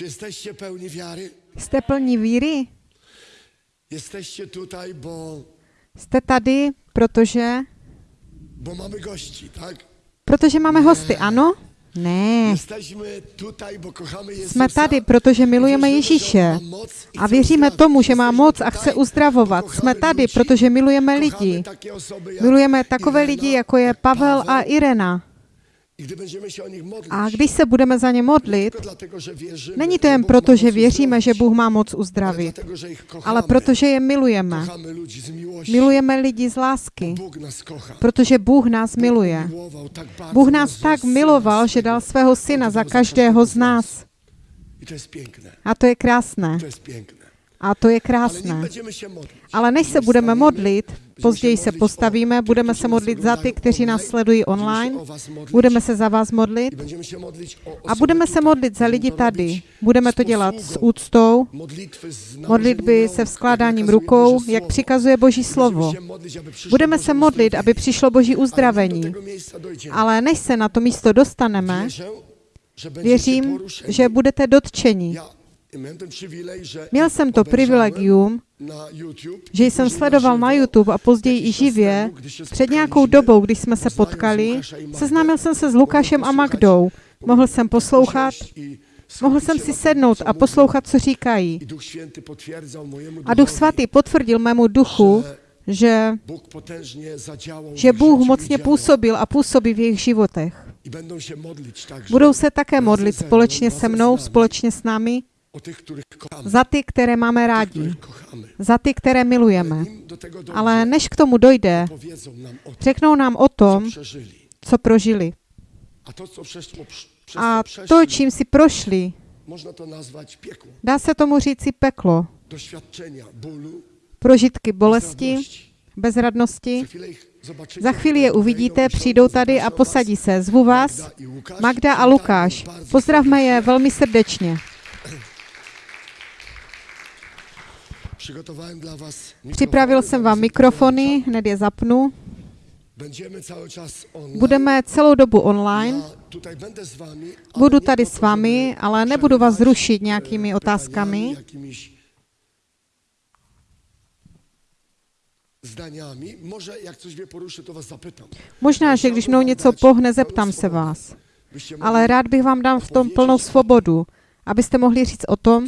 Czy jesteście pełni wiary? Jste plní víry? Jesteście tutaj, bo, Jste tady, protože, bo mamy gości, tak? protože máme hosty, ano? Ne. Jesteśmy tutaj, bo kochamy Jezusa. Jsme tady, protože milujeme Ježíše. A věříme tomu, že má moc a chce uzdravovat. Jsme tady, protože milujeme lidi. Milujeme takové lidi, jako je Pavel a Irena. A když se budeme za ně modlit, není to jen proto, že věříme, že Bůh má moc uzdravit, ale protože je milujeme. Milujeme lidi z lásky, protože Bůh nás miluje. Bůh nás tak miloval, že dal svého syna za každého z nás. A to je krásné. A to je krásné. Ale než se budeme modlit, později se postavíme, budeme se modlit za ty, kteří nás sledují online, budeme se za vás modlit a budeme se modlit za lidi tady. Budeme to dělat s úctou, modlitby se vzkládáním rukou, jak přikazuje Boží slovo. Budeme se modlit, aby přišlo Boží uzdravení. Ale než se na to místo dostaneme, věřím, že budete dotčeni. Měl jsem to privilegium, že jsem sledoval na YouTube a později i živě. Před nějakou dobou, když jsme se potkali, seznámil jsem se s Lukášem a Magdou. Mohl jsem poslouchat, mohl jsem si sednout a poslouchat, co říkají. A Duch Svatý potvrdil mému duchu, že, že Bůh mocně působil a působí v jejich životech. Budou se také modlit společně se mnou, společně s námi, za ty, které máme rádi, za ty, které milujeme. Ale než k tomu dojde, řeknou nám o tom, co prožili. A to, čím si prošli, dá se tomu říci peklo. Prožitky bolesti, bezradnosti. Za chvíli je uvidíte, přijdou tady a posadí se. Zvu vás, Magda a Lukáš. Pozdravme je velmi srdečně. Připravil jsem vám mikrofony, hned je zapnu. Budeme celou dobu online. Budu tady s vámi, ale nebudu vás przerywać, rušit e, nějakými pytaniami, otázkami. zdaniami. Może jak coś mnie poruszy, to was zapytam. Možná, že když mnou něco pohne, zeptám se vás. Ale rád bych vám dal v tom plnou svobodu, abyste mohli říct o tom,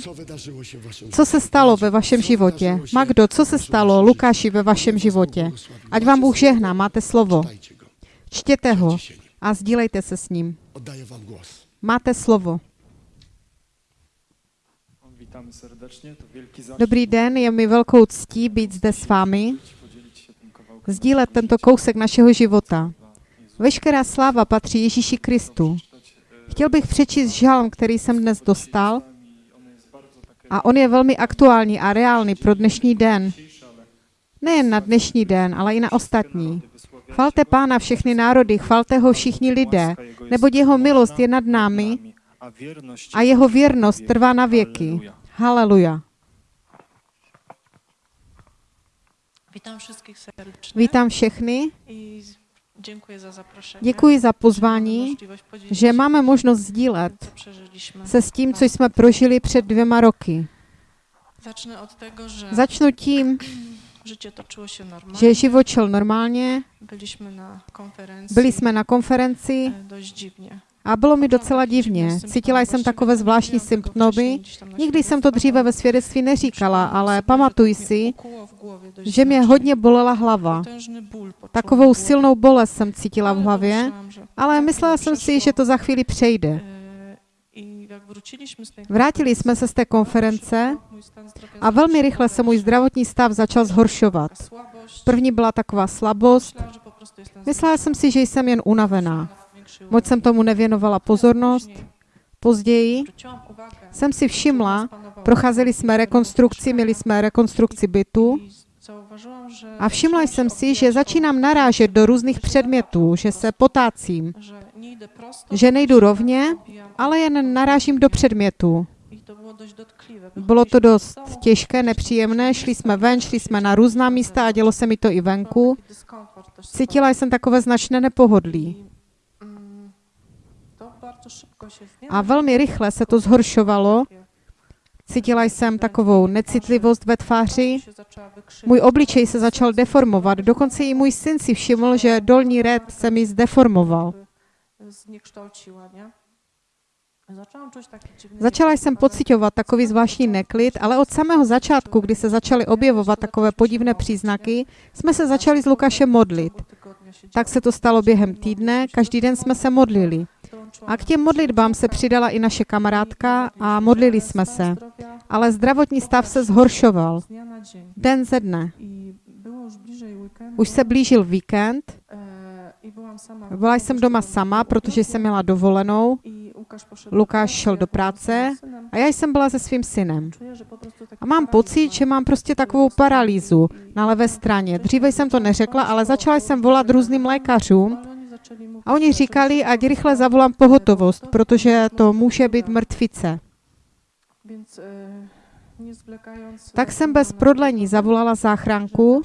co se stalo ve vašem životě. Magdo, co se stalo Lukáši ve vašem životě? Ať vám Bůh žehná, máte slovo. Čtěte ho a sdílejte se s ním. Máte slovo. Dobrý den, je mi velkou ctí být zde s vámi, sdílet tento kousek našeho života. Veškerá sláva patří Ježíši Kristu. Chtěl bych přečíst žalm, který jsem dnes dostal a on je velmi aktuální a reálný pro dnešní den. Nejen na dnešní den, ale i na ostatní. Chvalte Pána všechny národy, chvalte ho všichni lidé, neboť jeho milost je nad námi a jeho věrnost trvá na věky. Haleluja. Wszystkich serdecznie Vítám všechny, i dziękuję za zaproszenie. děkuji za pozvání, že máme možnost sdílet se s tím, co jsme prožili před dvěma roky. Tego, Začnu tím, že život šel normálně, Byliśmy na konferencji. byli jsme na konferenci e, dość dziwnie. A bylo mi docela divně. Cítila jsem takové zvláštní symptomy. Nikdy jsem to dříve ve svědectví neříkala, ale pamatuj si, že mě hodně bolela hlava. Takovou silnou bolest jsem cítila v hlavě, ale myslela jsem si, že to za chvíli přejde. Vrátili jsme se z té konference a velmi rychle se můj zdravotní stav začal zhoršovat. První byla taková slabost. Myslela jsem si, že jsem jen unavená. Moc jsem tomu nevěnovala pozornost. Později jsem si všimla, procházeli jsme rekonstrukci, měli jsme rekonstrukci bytu a všimla jsem si, že začínám narážet do různých předmětů, že se potácím, že nejdu rovně, ale jen narážím do předmětů. Bylo to dost těžké, nepříjemné, šli jsme ven, šli jsme na různá místa a dělo se mi to i venku. Cítila jsem takové značné nepohodlí. A velmi rychle se to zhoršovalo Cítila jsem takovou necitlivost ve tváři. Můj obličej se začal deformovat. Dokonce i můj syn si všiml, že dolní red se mi zdeformoval. Začala jsem pocitovat takový zvláštní neklid, ale od samého začátku, kdy se začaly objevovat takové podivné příznaky, jsme se začali s Lukášem modlit. Tak se to stalo během týdne, každý den jsme se modlili. A k těm modlitbám se přidala i naše kamarádka a modlili jsme se. Ale zdravotní stav se zhoršoval. Den ze dne. Už se blížil víkend, byla jsem doma sama, protože jsem měla dovolenou Lukáš šel do práce a já jsem byla se svým synem. A mám pocit, že mám prostě takovou paralýzu na levé straně. Dříve jsem to neřekla, ale začala jsem volat různým lékařům a oni říkali, ať rychle zavolám pohotovost, protože to může být mrtvice. Tak jsem bez prodlení zavolala záchranku,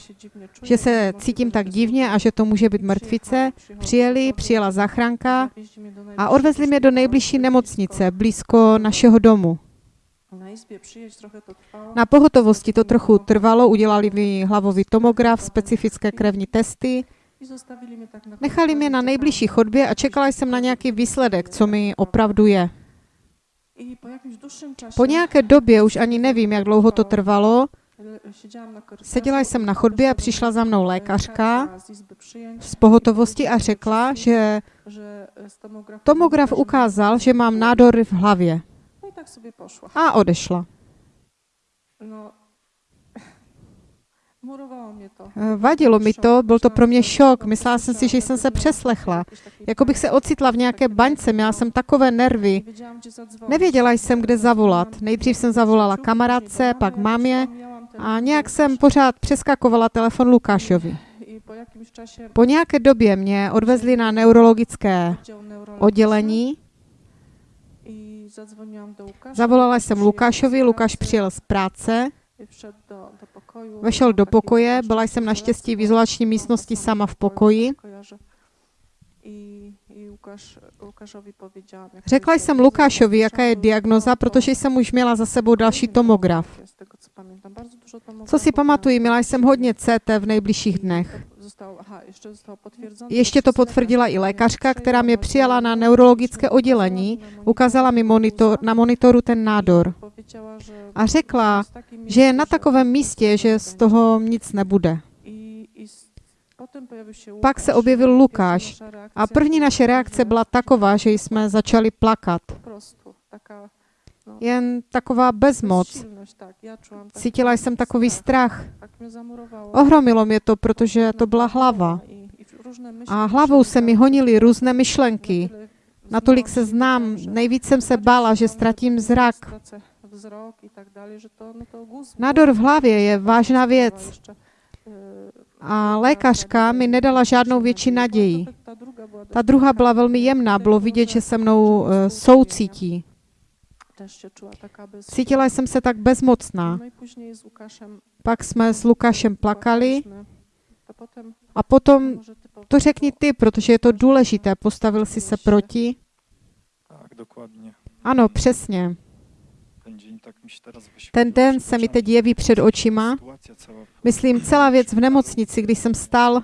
že se cítím tak divně a že to může být mrtvice. Přijeli, přijela záchranka a odvezli mě do nejbližší nemocnice, blízko našeho domu. Na pohotovosti to trochu trvalo, udělali mi hlavový tomograf, specifické krevní testy, nechali mě na nejbližší chodbě a čekala jsem na nějaký výsledek, co mi opravdu je. Po nějaké době, už ani nevím, jak dlouho to trvalo, seděla jsem na chodbě a přišla za mnou lékařka z pohotovosti a řekla, že tomograf ukázal, že mám nádor v hlavě. No a odešla. No, murowało mnie to. Eh, Vadilo mi to, byl to pro mě šok. Myslela jsem si, že jsem se přeslechla. Jako bych se ocitla v nějaké baňce, měla jsem takové nervy. Nevěděla jsem, kde zavolat. Nejdřív jsem zavolala kamarádce, pak mámě a nějak jsem pořád přeskakovala telefon Lukášovi. Po nějaké době mě odvezli na neurologické oddělení. Zavolala jsem Lukášovi, Lukáš přijel z práce, vešel do pokoje, byla jsem naštěstí v izolační místnosti sama v pokoji. Řekla jsem Lukášovi, jaká je diagnoza, protože jsem už měla za sebou další tomograf. Co si pamatuju, měla jsem hodně CT v nejbližších dnech. Ještě to potvrdila i lékařka, která mě přijala na neurologické oddělení, ukázala mi monitor, na monitoru ten nádor a řekla, že je na takovém místě, že z toho nic nebude. Pak se objevil Lukáš a první naše reakce byla taková, že jsme začali plakat. Jen taková bezmoc. Cítila jsem takový strach. Ohromilo mě to, protože to byla hlava. A hlavou se mi honily různé myšlenky. Natolik se znám, nejvíc jsem se bála, že ztratím zrak. Nádor v hlavě je vážná věc. A lékařka mi nedala žádnou větší naději. Ta druhá byla velmi jemná, bylo vidět, že se mnou uh, soucítí. Cítila jsem se tak bezmocná. Pak jsme s Lukášem plakali a potom to řekni ty, protože je to důležité. Postavil si se proti. Ano, přesně. Ten dzień tak mi się teraz wyświetlił Ten den se mi teď jeví před očima. Myslím, celá věc v nemocnici, když jsem stál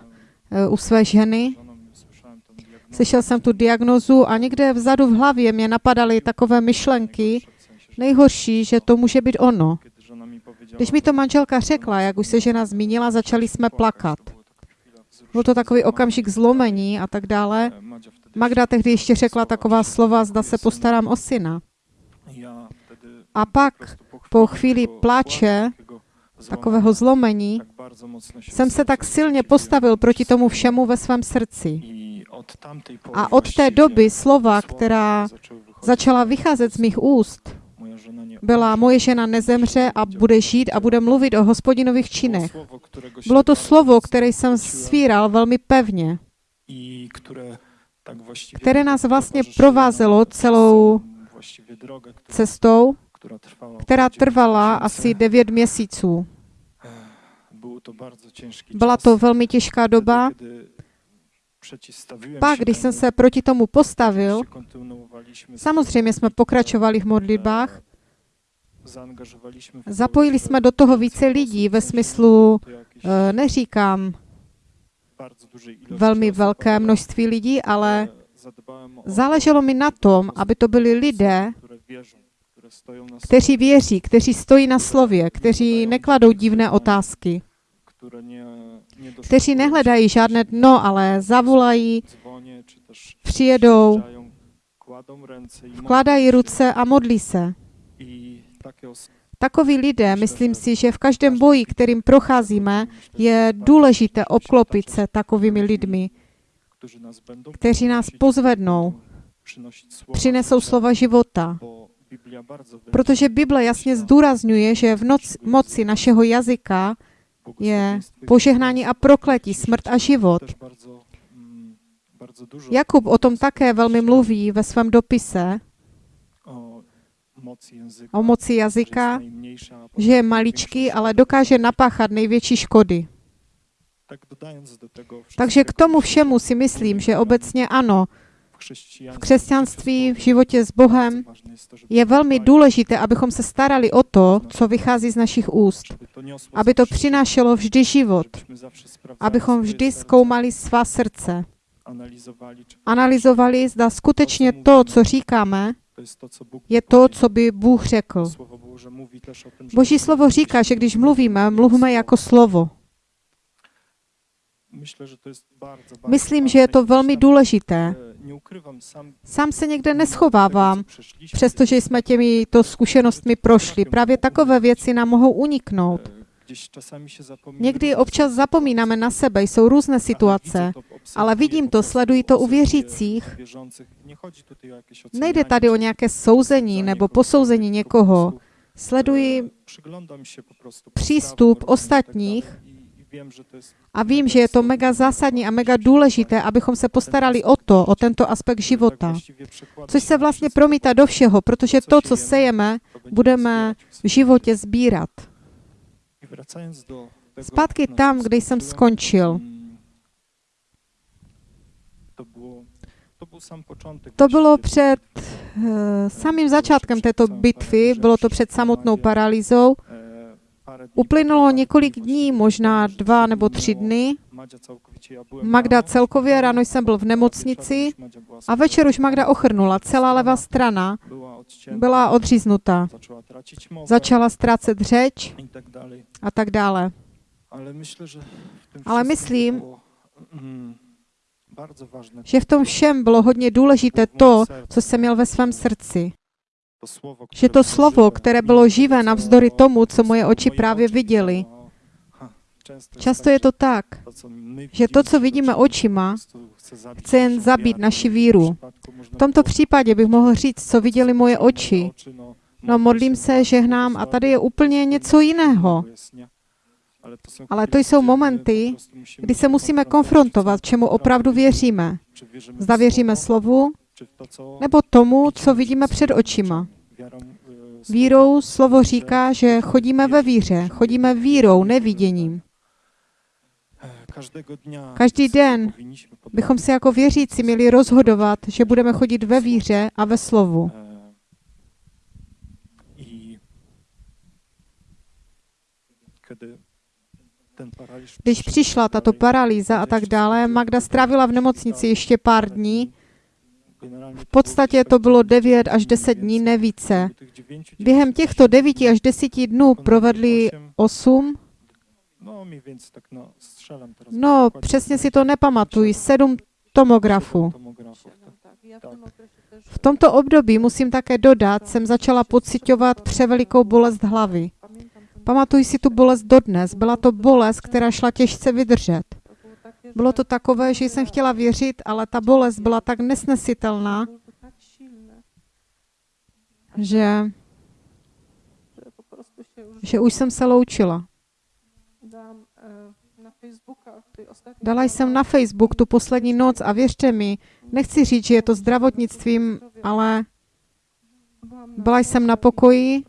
eh, u své ženy, slyšel jsem tu diagnozu a někde vzadu v hlavě mě napadaly takové myšlenky, nejhorší, že to může být ono. Když mi to manželka řekla, jak už se žena zmínila, začali jsme plakat. Byl to takový okamžik zlomení a tak dále. Magda tehdy ještě řekla taková slova, zda se postarám o syna. A pak po chvíli takiego takového zlomení, jsem se tak silně postavil proti tomu všemu ve svém srdci. A od té doby slova, která začala vycházet z mých úst, byla moje žena nezemře a bude žít a bude mluvit o hospodinových činech. Bylo to slovo, které jsem svíral velmi pevně, které nás vlastně provázelo celou cestou, která trvala asi. 9 měsíců. Ciężki Byla to velmi těžká doba. Pak, když jsem se proti tomu postavil, samozřejmě jsme pokračovali v modlitbách, w Zapojili jsme do toho více lidí ve smyslu, eh, neříkám velmi velké množství lidí, ale e, to, záleželo mi na tom, aby to byli lidé, kteří věří, kteří stojí na slově, kteří nekladou divné otázky, kteří nehledají žádné dno, ale zavolají, přijedou, vkládají ruce a modlí se. Takoví lidé, myslím si, že v každém boji, kterým procházíme, je důležité obklopit se takovými lidmi, kteří nás pozvednou, přinesou slova života. Protože Bible jasně zdůrazňuje, že v noc, moci našeho jazyka je požehnání a prokletí, smrt a život. Mm, Jakub o tom také velmi mluví ve svém dopise o moci jazyka, že je maličký, ale dokáže napáchat největší škody. Takže k tomu všemu si myslím, že obecně ano, v křesťanství, v životě s Bohem je velmi důležité, abychom se starali o to, co vychází z našich úst. Aby to přinášelo vždy život. Abychom vždy zkoumali svá srdce. Analyzovali, zda skutečně to, co říkáme, je to, co by Bůh řekl. Boží slovo říká, že když mluvíme, mluvme jako slovo. Myslím, že je to velmi důležité. Sám se někde neschovávám, přestože jsme těmito zkušenostmi prošli. Právě takové věci nám mohou uniknout. e, zapomina Někdy občas zapomínáme na sebe, jsou různé situace, ale vidím to, sleduji to u věřících. Nejde tady o nějaké souzení nebo posouzení někoho. Sleduji e, prostu přístup ostatních a vím, že je to mega zásadní a mega důležité, abychom se postarali o to, o tento aspekt života. Což se vlastně promítá do všeho, protože to, co sejeme, budeme v životě sbírat. Zpátky tam, kde jsem skončil. mm, To bylo před eh, samým začátkem této bitvy, bylo to před samotnou paralýzou. Uplynulo několik dní, možná dva nebo tři dny. Magda celkově ráno jsem byl v nemocnici a večer už Magda ochrnula. Celá levá strana byla mowę Začala ztrácet řeč a tak dále. Ale myslím, Že v tom všem bylo hodně důležité to, co jsem měl ve svém srdci. Že to slovo, které bylo živé navzdory tomu, co moje oči právě viděly. Často je to tak, že to, co vidíme očima, chce jen zabít naši víru. V tomto případě bych mohl říct, co viděli moje oči. no, No modlę modlím se, žehnám a tady je úplně něco jiného. jest, nie? Ale to jsou momenty, musimy Kdy se musíme konfrontovat, čemu opravdu věříme. Zda věříme slovu, nebo tomu, co vidíme před očima. Vírou slovo říká, že chodíme ve víře, chodíme vírou, neviděním. Každý den Bychom se jako věřící měli rozhodovat, že budeme chodit ve víře a ve slovu. E, paraliż Když přišla tato paralýza a tak dále, Magda strávila v nemocnici ještě pár dní. V podstatě to bylo 9 9 až 10 dní, więcej. ne více. W tych dziewięciu, Během těchto dni 9 až 10 dnů provedli 8, No no, no přesně si to nepamatuji, 7 tomografů. V tomto období, musím také dodat, jsem začala pocitovat převelikou bolest hlavy. Pamatuji si tu bolest dodnes. Byla to bolest, která šla těžce vydržet. Bylo to takové, že jsem chtěla věřit, ale ta bolest byla tak nesnesitelná, že, že už jsem se loučila. Dala jsem na Facebook tu poslední noc a věřte mi, nechci říct, že je to zdravotnictvím, ale byla jsem na pokoji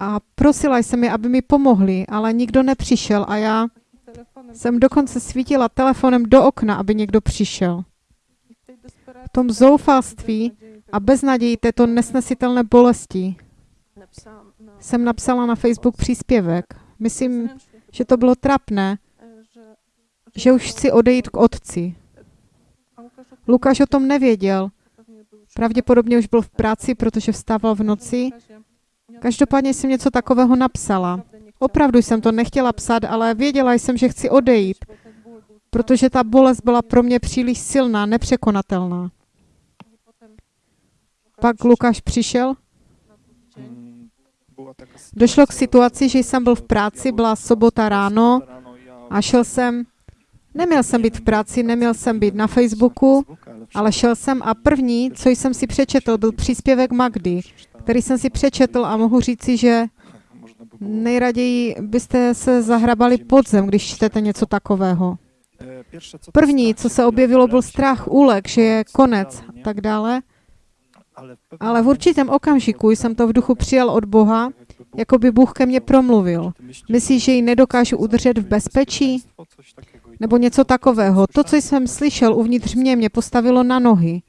a prosila jsem je, aby mi pomohli, ale nikdo nepřišel a já jsem dokonce svítila telefonem do okna, aby někdo přišel. V tom zoufalství a beznaději této nesnesitelné bolesti jsem napsala na Facebook příspěvek. Myslím, že to bylo trapné, že už chci odejít k otci. Lukáš o tom nevěděl. Pravděpodobně už byl v práci, protože vstával v noci. Každopádně jsem něco takového napsala. Opravdu jsem to nechtěla psát, ale věděla jsem, že chci odejít, protože ta bolest byla pro mě příliš silná, nepřekonatelná. Pak Lukáš přišel, došlo k situaci, že jsem byl v práci, byla sobota ráno a šel jsem, neměl jsem být v práci, neměl jsem být na Facebooku, ale šel jsem a první, co jsem si přečetl, byl příspěvek Magdy, který jsem si přečetl a mohu říci, že nejraději byste se zahrabali pod zem, když čtete něco takového. První, co se objevilo, byl strach úlek, že je konec a tak dále. ale v určitém okamžiku jsem to v duchu přijal od Boha, jako by Bůh ke mně promluvil. Myslíš, že ji nedokážu udržet v bezpečí? Nebo něco takového. To, co jsem slyšel uvnitř mě, mě postavilo na nohy.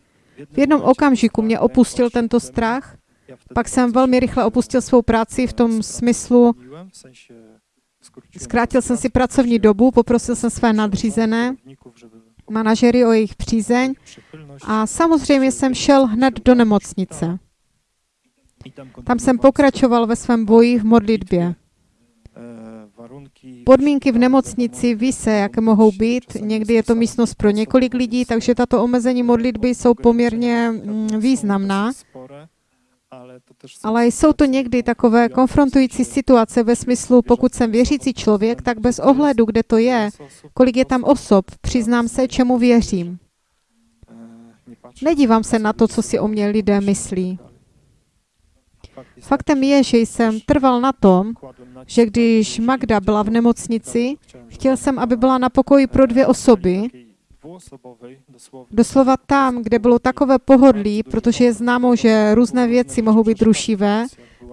V jednom okamžiku mě opustil tento strach, pak jsem velmi rychle opustil svou práci v tom smyslu, zkrátil jsem si pracovní dobu, poprosil jsem své nadřízené, manažery o jejich přízeň a samozřejmě jsem šel hned do nemocnice. Tam jsem pokračoval ve svém boji v modlitbě. Podmínky v nemocnici ví se, jaké mohou být. Někdy je to místnost pro několik lidí, takže tato omezení modlitby jsou poměrně mm, významná. Ale jsou to někdy takové konfrontující situace ve smyslu, pokud jsem věřící člověk, tak bez ohledu, kde to je, kolik je tam osob, přiznám se, čemu věřím. Nedívám se na to, co si o mě lidé myslí. Faktem je, že jsem trval na tom, že když Magda byla v nemocnici, chtěl jsem, aby byla na pokoji pro dvě osoby, doslova tam, kde bylo takové pohodlí, protože je známo, že různé věci mohou být rušivé,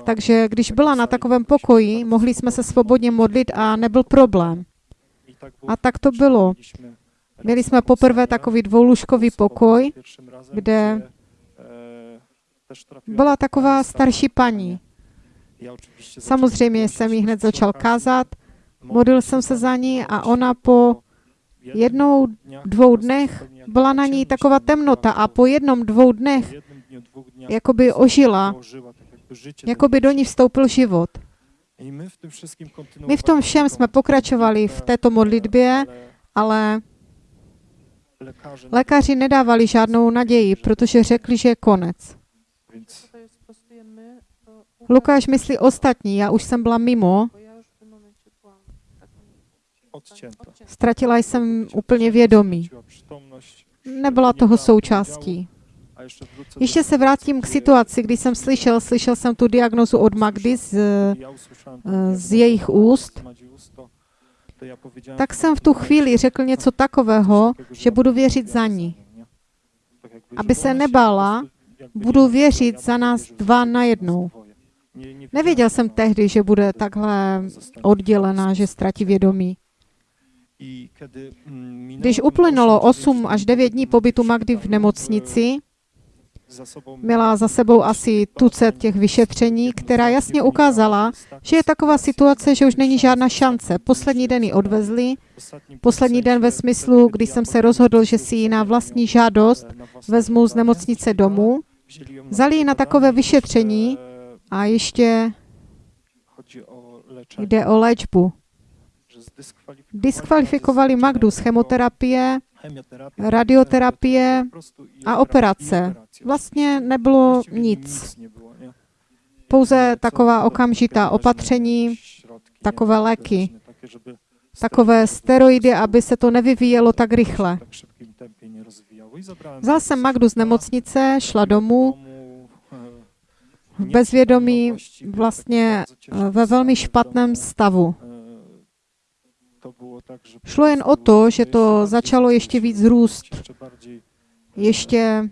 takže když byla na takovém pokoji, mohli jsme se svobodně modlit a nebyl problém. A tak to bylo. Měli jsme poprvé takový dvoulůžkový pokoj, kde byla taková starší paní. Samozřejmě jsem jí hned začal kázat, modlil jsem se za ní a ona po jednou, dvou dnech byla na ní taková temnota a po jednom, dvou dnech jakoby ožila, jakoby do ní vstoupil život. My v tom všem jsme pokračovali v této modlitbě, ale lékaři nedávali žádnou naději, protože řekli, že je konec. sprostujemy, to Lukáš myslí ostatní, já už jsem byla mimo, ztratila jsem úplně vědomí. Nebyla toho součástí. Ještě se vrátím k situaci, kdy jsem slyšel, slyšel jsem tu diagnozu od Magdy z, z jejich úst, tak jsem v tu chvíli řekl něco takového, že budu věřit za ní. Aby se nebála, budu věřit za nás dva na jednou. Nevěděl jsem tehdy, že bude takhle oddělená, že ztratí vědomí. Když uplynulo 8 až 9 dní pobytu Magdy v nemocnici, měla za sebou asi tucet těch vyšetření, která jasně ukázala, že je taková situace, že už není žádná šance. Poslední den ji odvezli, poslední den ve smyslu, kdy jsem se rozhodl, že si ji na vlastní žádost vezmu z nemocnice domů, vzali ji na takové vyšetření a ještě jde o léčbu. Diskvalifikovali Magdu z chemoterapie, radioterapie a operace. Vlastně nebylo nic. Pouze taková okamžitá opatření, takové léky, takové steroidy, aby se to nevyvíjelo tak rychle. Vzal jsem Magdu z nemocnice, šla domů, v bezvědomí, vlastně eh, ve velmi špatném stavu. Šlo jen o to, že to začalo ještě víc růst. Ještě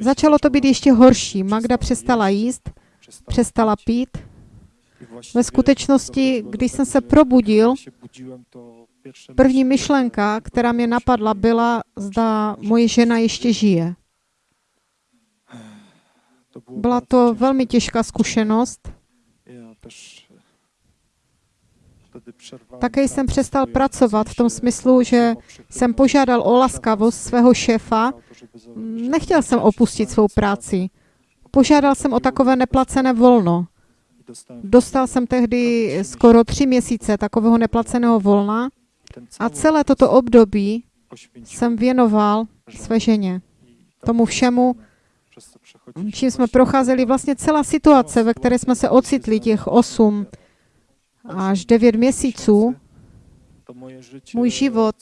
začalo to být ještě horší. Magda přestala jíst, přestala pít. Ve skutečnosti, když jsem se probudil, první myšlenka, která mě napadla, byla, zda moje žena ještě žije. Byla to velmi těžká zkušenost. Také jsem přestal pracovat v tom smyslu, že jsem požádal o laskavost svého šéfa. Nechtěl jsem opustit svou práci. Požádal jsem o takové neplacené volno. Dostal jsem tehdy skoro tři měsíce takového neplaceného volna a celé toto období jsem věnoval své ženě. tomu všemu, Čím jsme procházeli vlastně celá situace, ve které jsme se ocitli těch 8 až 9 měsíců, můj život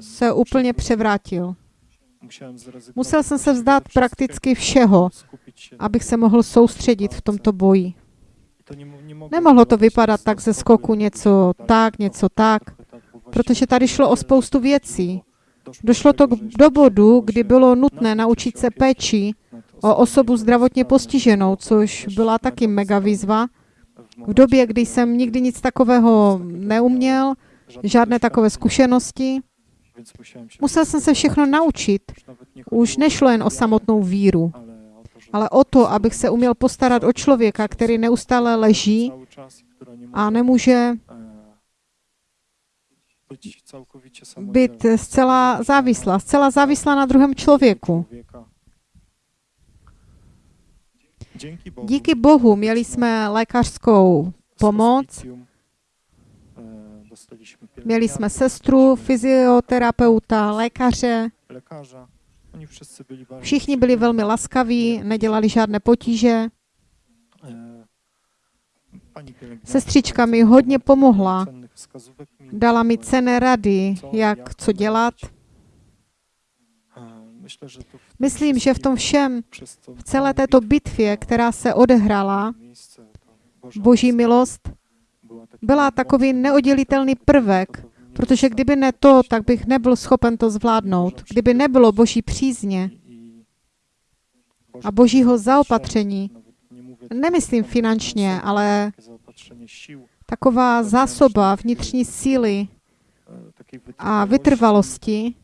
se úplně převrátil. Musel jsem se vzdát prakticky všeho, abych se mohl soustředit v tomto boji. Nemohlo to vypadat tak ze skoku něco tak, něco tak, protože tady šlo o spoustu věcí. Došlo to k dobodu, chciało kdy bylo nutné naučit se péči o osobu zdravotně postiženou, což byla taky mega výzva. V době, kdy jsem nikdy nic takového neuměl, žádné takové zkušenosti, musel jsem se všechno naučit. Už nešlo jen o samotnou víru, ale o to, abych se uměl postarat o člověka, který neustále leží a nemůže být zcela závislá, zcela závislá na druhém člověku. Díky Bohu měli jsme lékařskou pomoc, měli jsme sestru, fyzioterapeuta, lékaře. Všichni byli velmi laskaví, nedělali žádné potíže. Sestřička mi hodně pomohla. Dala mi cené rady, jak co dělat. robić. E, Myślę, že to v tom Myslím, že v tom všem, v celé této bitvě, která se odehrála, Boží milost byla takový mocnym neoddělitelný prvek, protože kdyby ne to, tak bych nebyl schopen to zvládnout. Kdyby nebylo Boží přízně a Božího zaopatření, tutaj nemyslím finančně, ale taková zásoba vnitřní síly e, takiej a vytrvalosti,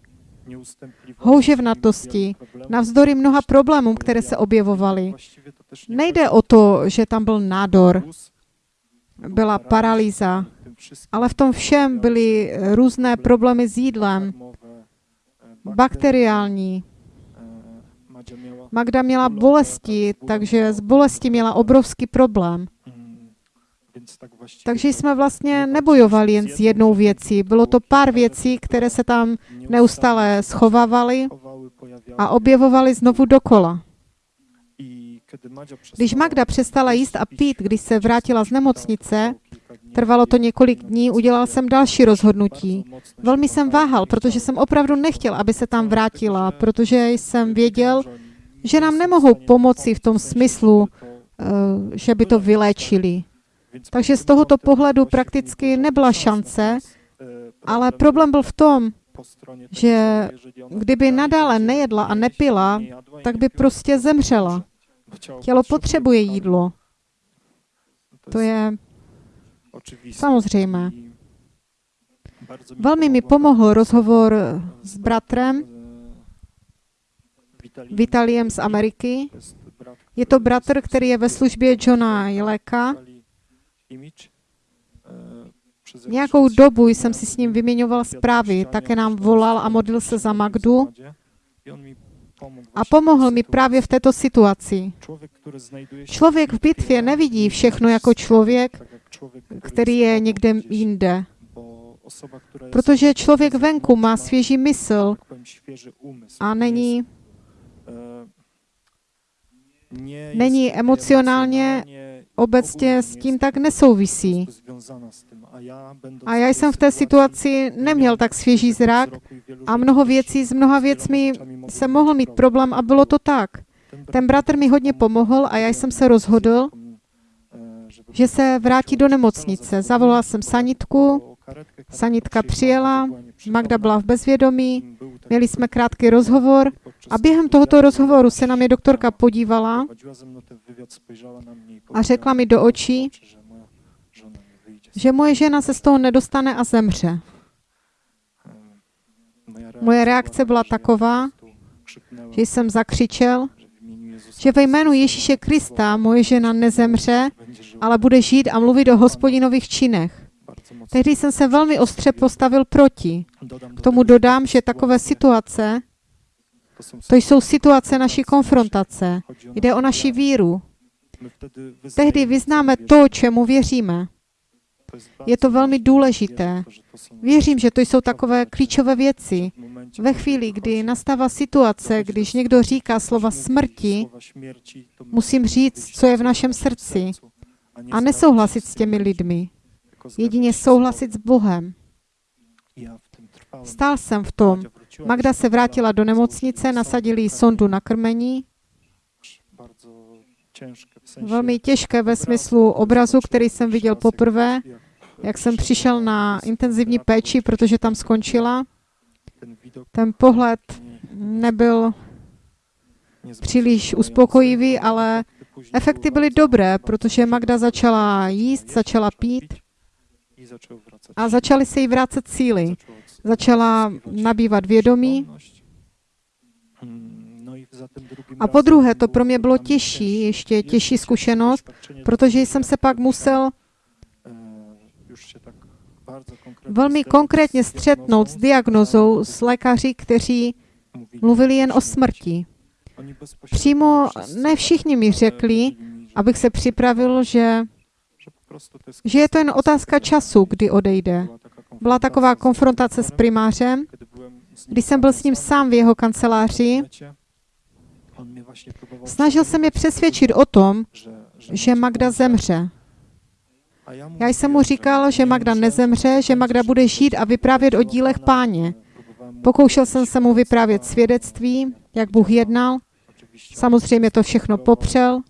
houževnatosti, navzdory mnoha problémům, které se objevovaly. Nejde o to, že tam byl nádor, byla paralýza, ale v tom všem byly různé problémy s jídlem, bakteriální. Magda měla bolesti, takže z bolesti měla obrovský problém. Takže jsme vlastně nebojovali jen s jednou věcí. Bylo to pár věcí, které se tam neustále schovávaly a objevovaly znovu dokola. Když Magda přestala jíst a pít, když se vrátila z nemocnice, trvalo to několik dní, udělal jsem další rozhodnutí. Velmi jsem váhal, protože jsem opravdu nechtěl, aby se tam vrátila, protože jsem věděl, že nám nemohou pomoci v tom smyslu, eh, že by to vyléčili. Takže z tohoto pohledu prakticky nebyla šance, ale problém byl v tom, že kdyby nadále nejedla a nepila, tak by prostě zemřela. Tělo potřebuje jídlo, to je samozřejmé. Velmi mi pomohl rozhovor s bratrem Vitaliem. Z Ameriky. Je to bratr, který je ve službě Johna Jeleka. Nějakou czas dobu jsem si s ním vyměňoval zprávy, také nám volal a modlil se za Magdu a pomohl mi právě v této situaci. Člověk v bitvě nevidí všechno jako člověk, který je někde jinde. Protože člověk venku má svěží mysl a Nie není, není emocjonalnie obecně s tím tak nesouvisí. A já jsem v té situaci neměl tak svěží zrak a mnoho věcí s mnoha věcmi jsem mohl mít problém a bylo to tak. Ten bratr mi hodně pomohl a já jsem se rozhodl, že se vrátí do nemocnice. Zavolal jsem sanitku, sanitka přijela. Magda byla v bezvědomí, měli jsme krátký rozhovor a během tohoto rozhovoru se na mě doktorka podívala a řekla mi do očí, že moje žena se z toho nedostane a zemře. Em, Moja Moje reakce byla taková, že jsem zakřičel, že ve jménu Ježíše Krista moje žena nezemře, ale bude žít a mluvit o hospodinových činech. Tehdy jsem se velmi ostře postavil proti. K tomu dodám, že takové situace, to jsou situace naší konfrontace. Jde o naši víru. Tehdy vyznáme to, čemu věříme. Je to velmi důležité. Věřím, že to jsou takové klíčové věci. Ve chvíli, kdy nastává situace, když někdo říká slova smrti, musím říct, co je v našem srdci a nesouhlasit s těmi lidmi. Jedině souhlasit s Bohem. Stál jsem v tom. Magda se vrátila do nemocnice, nasadili jí sondu na krmení. Velmi těžké ve smyslu obrazu, který jsem viděl poprvé, jak jsem přišel na intenzivní péči, protože tam skončila. Ten pohled nebyl příliš uspokojivý, ale efekty byly dobré, protože Magda začala jíst, začala pít a začaly se jí vrátit síly. Začala nabývat vědomí. A po druhé, to pro mě bylo těžší, ještě těžší zkušenost, protože jsem se pak musel velmi konkrétně střetnout s diagnozou s lékaři, kteří mluvili jen o smrti. Přímo ne všichni mi řekli, abych se připravil, že, že je to jen otázka času, kdy odejde. Byla taková konfrontace s primářem, když jsem byl s ním sám v jeho kanceláři. Snažil se mě přesvědčit o tom, že Magda zemře. Já jsem mu říkal, že Magda nezemře, že Magda bude žít a vyprávět o dílech páně. Pokoušel jsem se mu vyprávět svědectví, jak Bůh jednal. Samozřejmě to všechno popřel.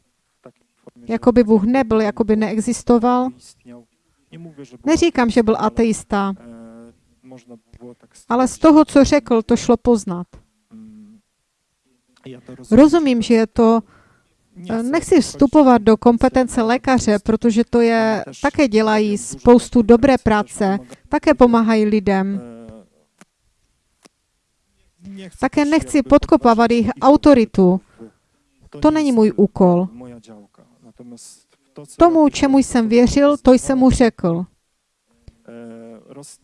Jako by Bůh nebyl, jako by neexistoval. Neříkám, že byl ateista, ale z toho, co řekl, to šlo poznat. Rozumím, že je to Nechci vstupovat do kompetence lékaře, protože to je, také dělají spoustu dobré práce, také pomáhají lidem. Také nechci podkopávat jejich autoritu. To není můj úkol. Tomu, čemu jsem věřil, to jsem mu řekl.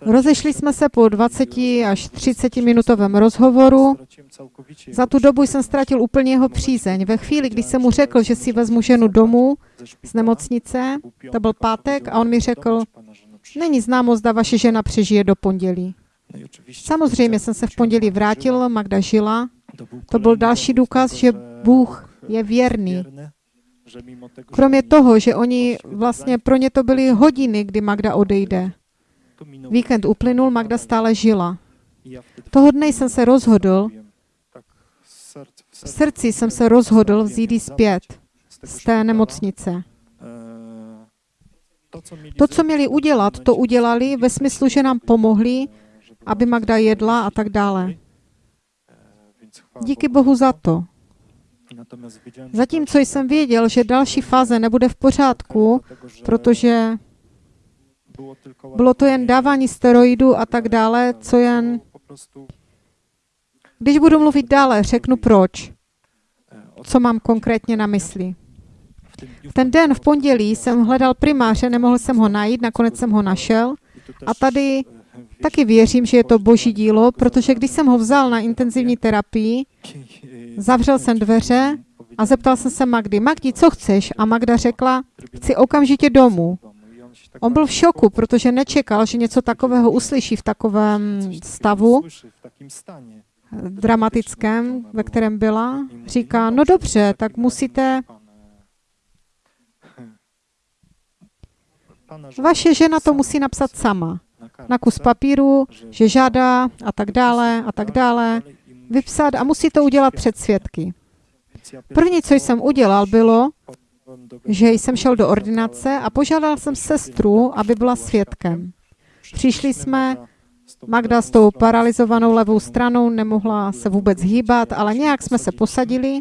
Rozešli jsme se po 20 až 30 minutovém rozhovoru. Za tu dobu jsem ztratil úplně jeho přízeň. Ve chvíli, kdy jsem mu řekl, že si vezmu ženu domů z nemocnice, to byl pátek, a on mi řekl, není známo, zda vaše žena přežije do pondělí. Samozřejmě jsem se v pondělí vrátil, Magda žila. To byl další důkaz, že Bůh je věrný. Kromě toho, že oni vlastně pro ně to byly hodiny, kdy Magda odejde. Víkend uplynul, Magda stále žila. Toho dne jsem se rozhodl, v srdci jsem se rozhodl vzít ji zpět z té nemocnice. To, co měli udělat, to udělali ve smyslu, že nám pomohli, aby Magda jedla a tak dále. Díky Bohu za to. Zatímco jsem věděl, že další fáze nebude v pořádku, protože bylo to jen dávání steroidů a tak dále, co jen... Když budu mluvit dále, řeknu proč. Co mám konkrétně na mysli. V ten den v pondělí jsem hledal primáře, nemohl jsem ho najít, nakonec jsem ho našel. A tady taky věřím, že je to boží dílo, protože když jsem ho vzal na intenzivní terapii, zavřel jsem dveře a zeptal jsem se Magdy, Magdi, co chceš? A Magda řekla, chci okamžitě domů. On byl v šoku, protože nečekal, že něco takového uslyší v takovém stavu dramatickém, ve kterém byla. Říká, no dobře, tak musíte... Vaše žena to musí napsat sama. Na kus papíru, že žádá a tak dále a tak dále. Vypsat a musí to udělat před svědky. První, co jsem udělal, bylo, že jsem šel do ordinace a požádal jsem sestru, aby byla svědkem. Přišli jsme, Magda s tou paralizovanou levou stranou nemohla se vůbec hýbat, ale nějak jsme se posadili,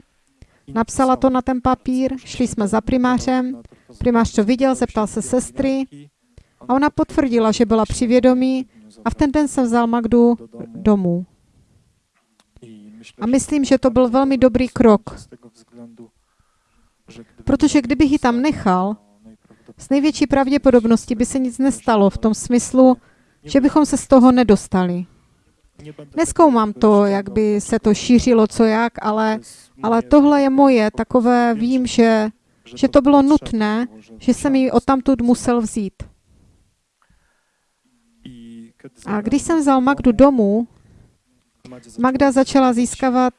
napsala to na ten papír, šli jsme za primářem, primář to viděl, zeptal se sestry a ona potvrdila, že byla při vědomí a v ten den jsem vzal Magdu domů. A myslím, že to byl velmi dobrý krok, protože kdybych ji tam nechal, s největší pravděpodobností by se nic nestalo v tom smyslu, že bychom se z toho nedostali. Neskoumám to, jak by se to šířilo, co jak, ale, ale tohle je moje, takové vím, že, že to bylo nutné, že jsem ji odtamtud musel vzít. A když jsem vzal Magdu domů, Magda začala získávat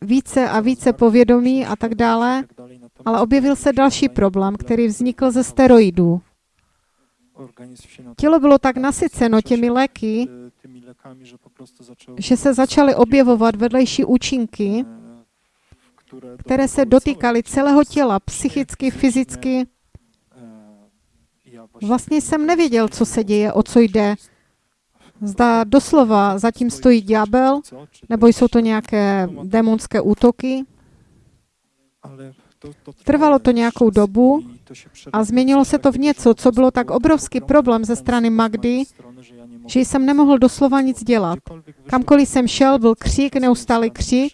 více a více povědomí a tak dále, ale objevil se další problém, který vznikl ze steroidů. Tělo bylo tak nasyceno těmi léky, že se začaly objevovat vedlejší účinky, které se dotýkaly celého těla, psychicky, fyzicky. Vlastně jsem nevěděl, co se děje, o co jde. Zda doslova zatím stojí ďábel, nebo jsou to nějaké démonské útoky. Trvalo to nějakou dobu a změnilo se to v něco, co bylo tak obrovský problém ze strany Magdy, že jsem nemohl doslova nic dělat. Kamkoliv jsem šel, byl křik, to neustálý I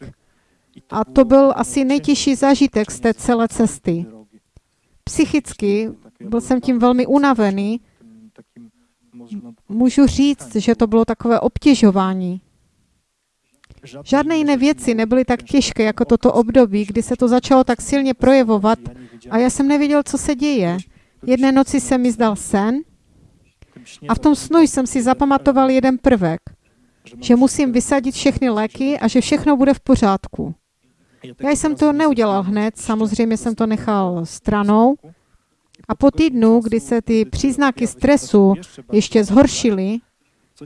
a to byl asi nejtěžší zážitek z té celé cesty. Psychicky byl jsem tím velmi unavený. Můžu říct, že to bylo takové obtěžování. Žádné jiné věci nebyly tak těžké jako jak toto období, kdy se to začalo tak silně projevovat a já jsem nevěděl, co se děje. Jedné noci se mi zdal sen a v tom snu jsem si zapamatoval jeden prvek, že musím vysadit všechny léky a že všechno bude v pořádku. Já jsem to neudělal hned, samozřejmě jsem to nechal stranou a po týdnu, kdy se ty příznaky stresu ještě zhoršily,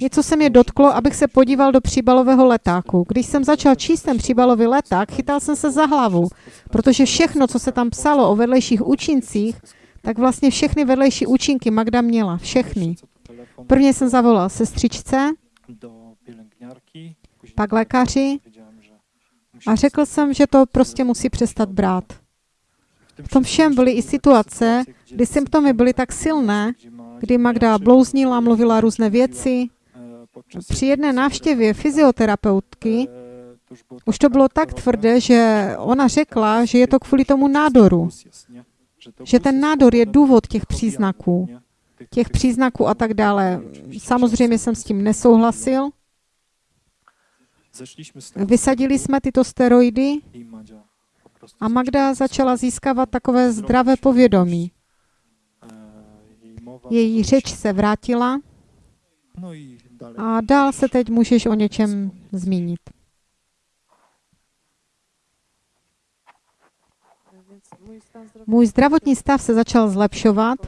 něco se mě dotklo, abych se podíval do příbalového letáku. Když jsem začal číst ten příbalový leták, chytal jsem se za hlavu, protože všechno, co se tam psalo o vedlejších účincích, tak vlastně všechny vedlejší účinky Magda měla, všechny. Prvně jsem zavolal sestřičce, pak lékaři a řekl jsem, že to prostě musí přestat brát. V tom všem byly i situace, kdy symptomy byly tak silné, kdy Magda blouznila, mluvila různé věci. Při jedné návštěvě fyzioterapeutky už to bylo tak tvrdé, že ona řekla, že je to kvůli tomu nádoru, že ten nádor je důvod těch příznaků, těch příznaků a tak dále. Samozřejmě jsem s tím nesouhlasil. Vysadili jsme tyto steroidy a Magda začala získávat takové zdravé povědomí. Její řeč se vrátila a dál se teď můžeš o něčem zmínit. Můj zdravotní stav se začal zlepšovat.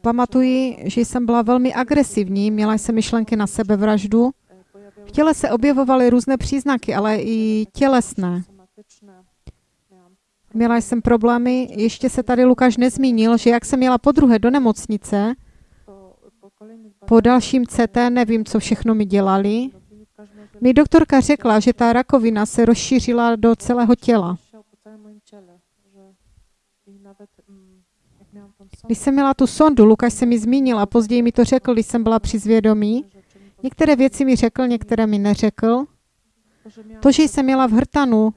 Pamatuji, že jsem byla velmi agresivní, měla jsem myšlenky na sebevraždu. V těle se objevovaly různé příznaky, ale i tělesné. Měla jsem problémy, ještě se tady Lukáš nezmínil, že jak jsem jela po druhé do nemocnice, po, dalším CT, nevím, co všechno mi dělali, mi doktorka řekla, že ta rakovina se rozšířila do celého těla. Když jsem měla tu sondu, Lukáš se mi zmínil a později mi to řekl, když jsem byla při zvědomí. Některé věci mi řekl, některé mi neřekl. to, že jsem měla v hrtanu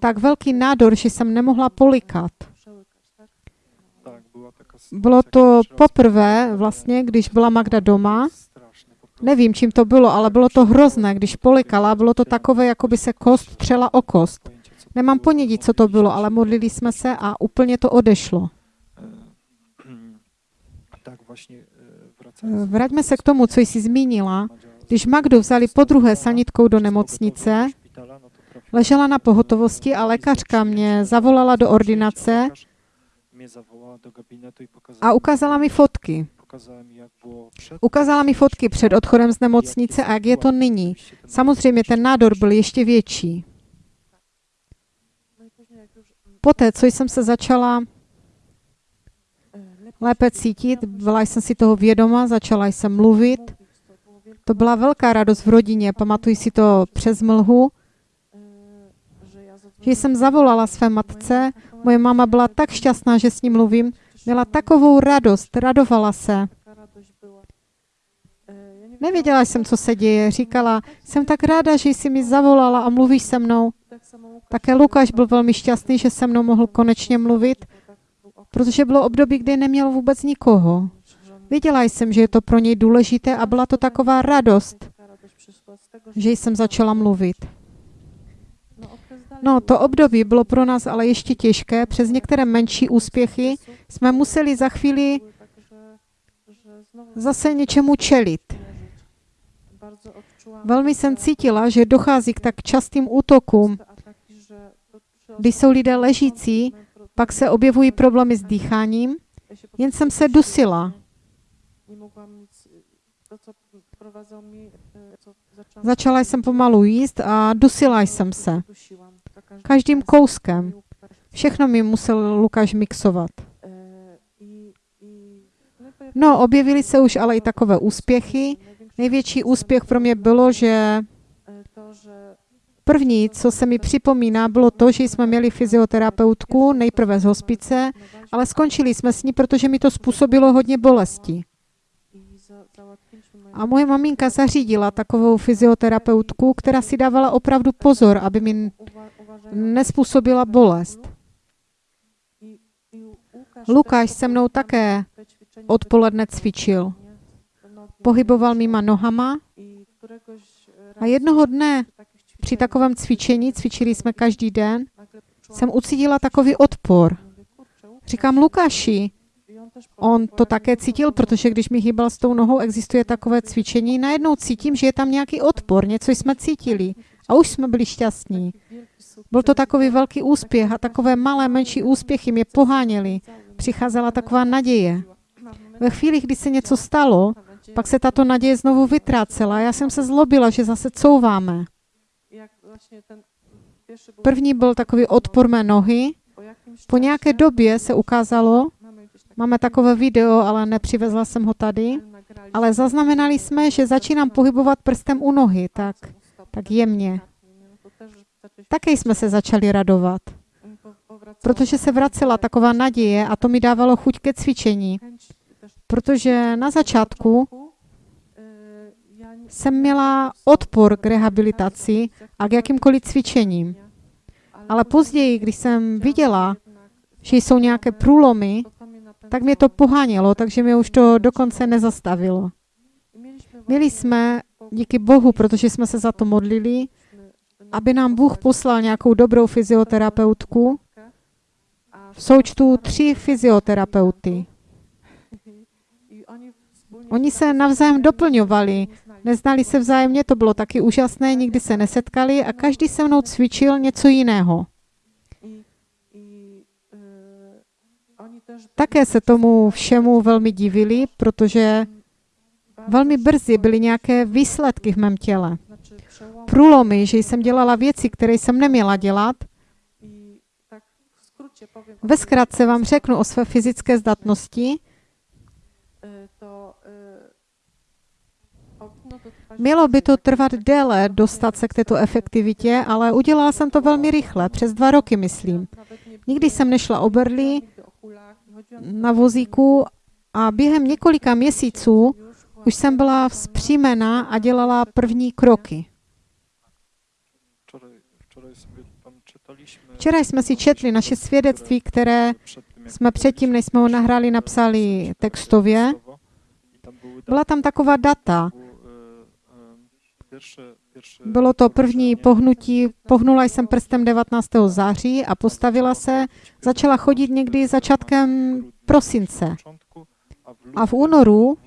tak velký nádor, že jsem nemohla polikat. Bylo to poprvé vlastně, když byla Magda doma. Nevím, čím to bylo, ale bylo to hrozné. Když polikala, bylo to takové, jako by se kost třela o kost. Nemám było, ponětí, co to bylo, ale modlili jsme se a úplně to odešlo. Vraťme se k tomu, co jsi zmínila. Když Magdu vzali po druhé sanitkou do nemocnice, do szpitala, no to trafiłem ležela na pohotovosti a lékařka mě zavolala do ordinace a ukázala mi fotky. Ukázala mi fotky před odchodem z nemocnice a jak je to nyní. Samozřejmě ten nádor byl ještě větší. Poté, co jsem se začala lépe cítit, byla jsem si toho vědoma, začala jsem mluvit. to byla velká radost v rodině, pamatuji si to přes mlhu, že jsem zavolala své matce. Moje máma byla tak šťastná, že s ní mluvím. Měla takovou radost, radovala se. Nevěděla jsem, co se děje. Říkala, jsem tak ráda, že jsi mi zavolala a mluvíš se mnou. Také Lukáš byl velmi šťastný, že se mnou mohl konečně mluvit, protože bylo období, kdy neměl vůbec nikoho. Věděla jsem, že je to pro něj důležité a byla to taková radost, že jsem začala mluvit. No, to období bylo pro nás ale ještě těžké. Přes některé menší úspěchy jsme museli za chvíli zase něčemu čelit. Velmi jsem cítila, že dochází k tak častým útokům. Když jsou lidé ležící, pak se objevují problémy s dýcháním. Jen jsem se dusila. Začala jsem pomalu jíst a dusila jsem se. Každým kouskem. Všechno mi musel Lukáš mixovat. No, objevily se už ale i takové úspěchy. Největší úspěch pro mě bylo, že první, co se mi připomíná, bylo to, že jsme měli fyzioterapeutku, nejprve z hospice, ale skončili jsme s ní, protože mi to způsobilo hodně bolesti. i za, załatwiliśmy moją A moje maminka zařídila takovou fyzioterapeutku, která si dávala opravdu pozor, aby mi nespůsobila bolest. Lukáš se mnou také odpoledne cvičil. Pohyboval mýma nohama a jednoho dne při takovém cvičení, cvičili jsme každý den, jsem ucítila takový odpor. Říkám Lukáši, on to také cítil, protože když mi hýbal s tou nohou, existuje takové cvičení, najednou cítím, že je tam nějaký odpor, něco jsme cítili a už jsme byli šťastní. Byl to takový velký úspěch a takové malé, menší úspěchy mě poháněly. Přicházela taková naděje. Ve chvíli, kdy se něco stalo, pak se tato naděje znovu vytrácela. Já jsem se zlobila, že zase couváme. První byl takový odpor mé nohy. po nějaké době se ukázalo, máme takové video, ale nepřivezla jsem ho tady, ale zaznamenali jsme, že začínám pohybovat prstem u nohy, tak, tak jemně. Také jsme se začali radovat, protože se vracela taková naděje a to mi dávalo chuť ke cvičení, protože na začátku jsem měla odpor k rehabilitaci a k jakýmkoliv cvičením. Ale později, když jsem viděla, že jsou nějaké průlomy, tak mě to pohánělo, takže mě už to dokonce nezastavilo. Měli jsme, díky Bohu, protože jsme se za to modlili, aby nám Bůh poslal nějakou dobrou fyzioterapeutku, v součtu tři fyzioterapeuty. Oni se navzájem doplňovali, neznali se vzájemně, to bylo taky úžasné, nikdy se nesetkali a každý se mnou cvičil něco jiného. Také se tomu všemu velmi divili, protože velmi brzy byly nějaké výsledky v mém těle. Průlomy, že jsem dělala věci, které jsem neměla dělat. Ve zkratce vám řeknu o své fyzické zdatnosti. Mělo by to trvat déle dostat se k této efektivitě, ale udělala jsem to velmi rychle, přes dva roky, myslím. Nikdy jsem nešla o berli na vozíku a během několika měsíců už jsem byla vzpřímená a dělala první kroky. Včera jsme si četli naše svědectví, které jsme předtím, než jsme ho nahrali, napsali textově. Byla tam taková data. Bylo to první pohnutí, pohnula jsem prstem 19. září a postavila se, začala chodit někdy začátkem prosince. A v únoru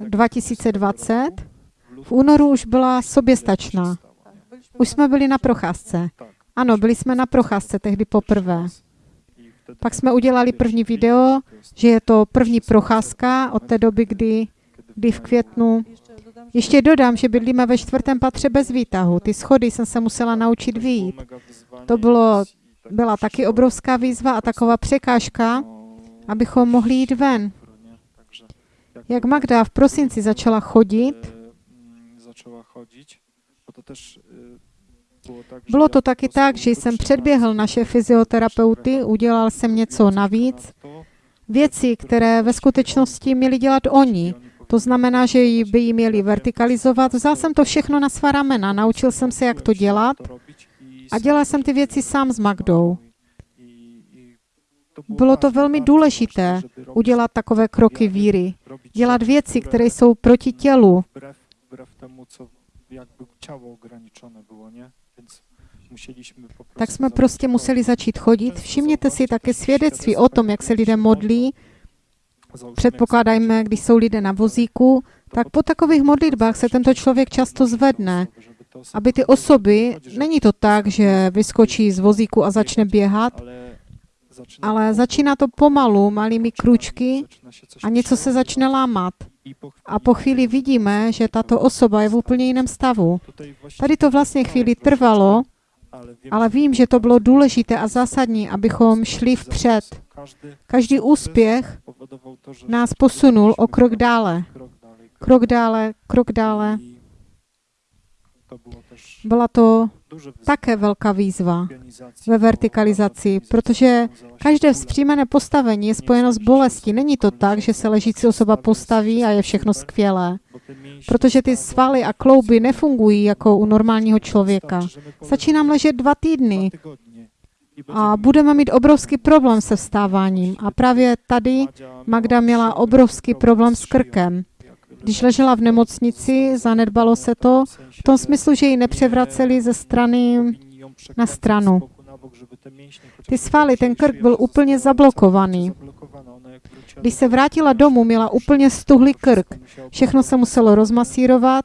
2020 2020, v únoru už byla soběstačná. Už jsme byli na procházce. Ano, byli jsme na procházce tehdy poprvé. Pak jsme udělali první video, že je to první procházka od té doby, kdy, kdy v květnu. Ještě dodám, že bydlíme ve čtvrtém patře bez výtahu. Ty schody jsem se musela naučit vyjít. To bylo, byla taky obrovská výzva a taková překážka, abychom mohli jít ven. Jak Magda v prosinci začala chodit, bylo to taky tak, že jsem předběhl naše fyzioterapeuty, udělal jsem něco navíc, věci, které ve skutečnosti měli dělat oni. To znamená, že by ji měli vertikalizovat. Vzal jsem to všechno na svá ramena, naučil jsem se, jak to dělat a dělal jsem ty věci sám s Magdou. Bylo to velmi důležité udělat takové kroky víry, dělat věci, které jsou proti tělu. Tak jsme prostě museli začít chodit. Všimněte si také svědectví o tom, jak se lidé modlí. Předpokládajme, když jsou lidé na vozíku, tak po takových modlitbách se tento člověk často zvedne, aby ty osoby, není to tak, že vyskočí z vozíku a začne běhat, ale začíná to pomalu, malými kručky a něco se začne lámat. A po chvíli vidíme, že tato osoba je v úplně jiném stavu. Tady to vlastně chvíli trvalo, ale vím, že to bylo důležité a zásadní, abychom šli vpřed. Každý úspěch nás posunul o krok dále. Krok dále, krok dále. Byla to také velká výzva ve vertikalizaci, protože každé vzpřímené postavení je spojeno s bolestí. Není to tak, že se ležící osoba postaví a je všechno skvělé, protože ty svaly a klouby nefungují jako u normálního člověka. Stačí nám ležet dva týdny a budeme mít obrovský problém se vstáváním. A právě tady Magda měla obrovský problém s krkem. Když ležela v nemocnici, zanedbalo se to v tom smyslu, že ji nepřevraceli ze strany na stranu. Ty svaly, ten krk byl úplně zablokovaný. Když se vrátila domů, měla úplně stuhlý krk. Všechno se muselo rozmasírovat,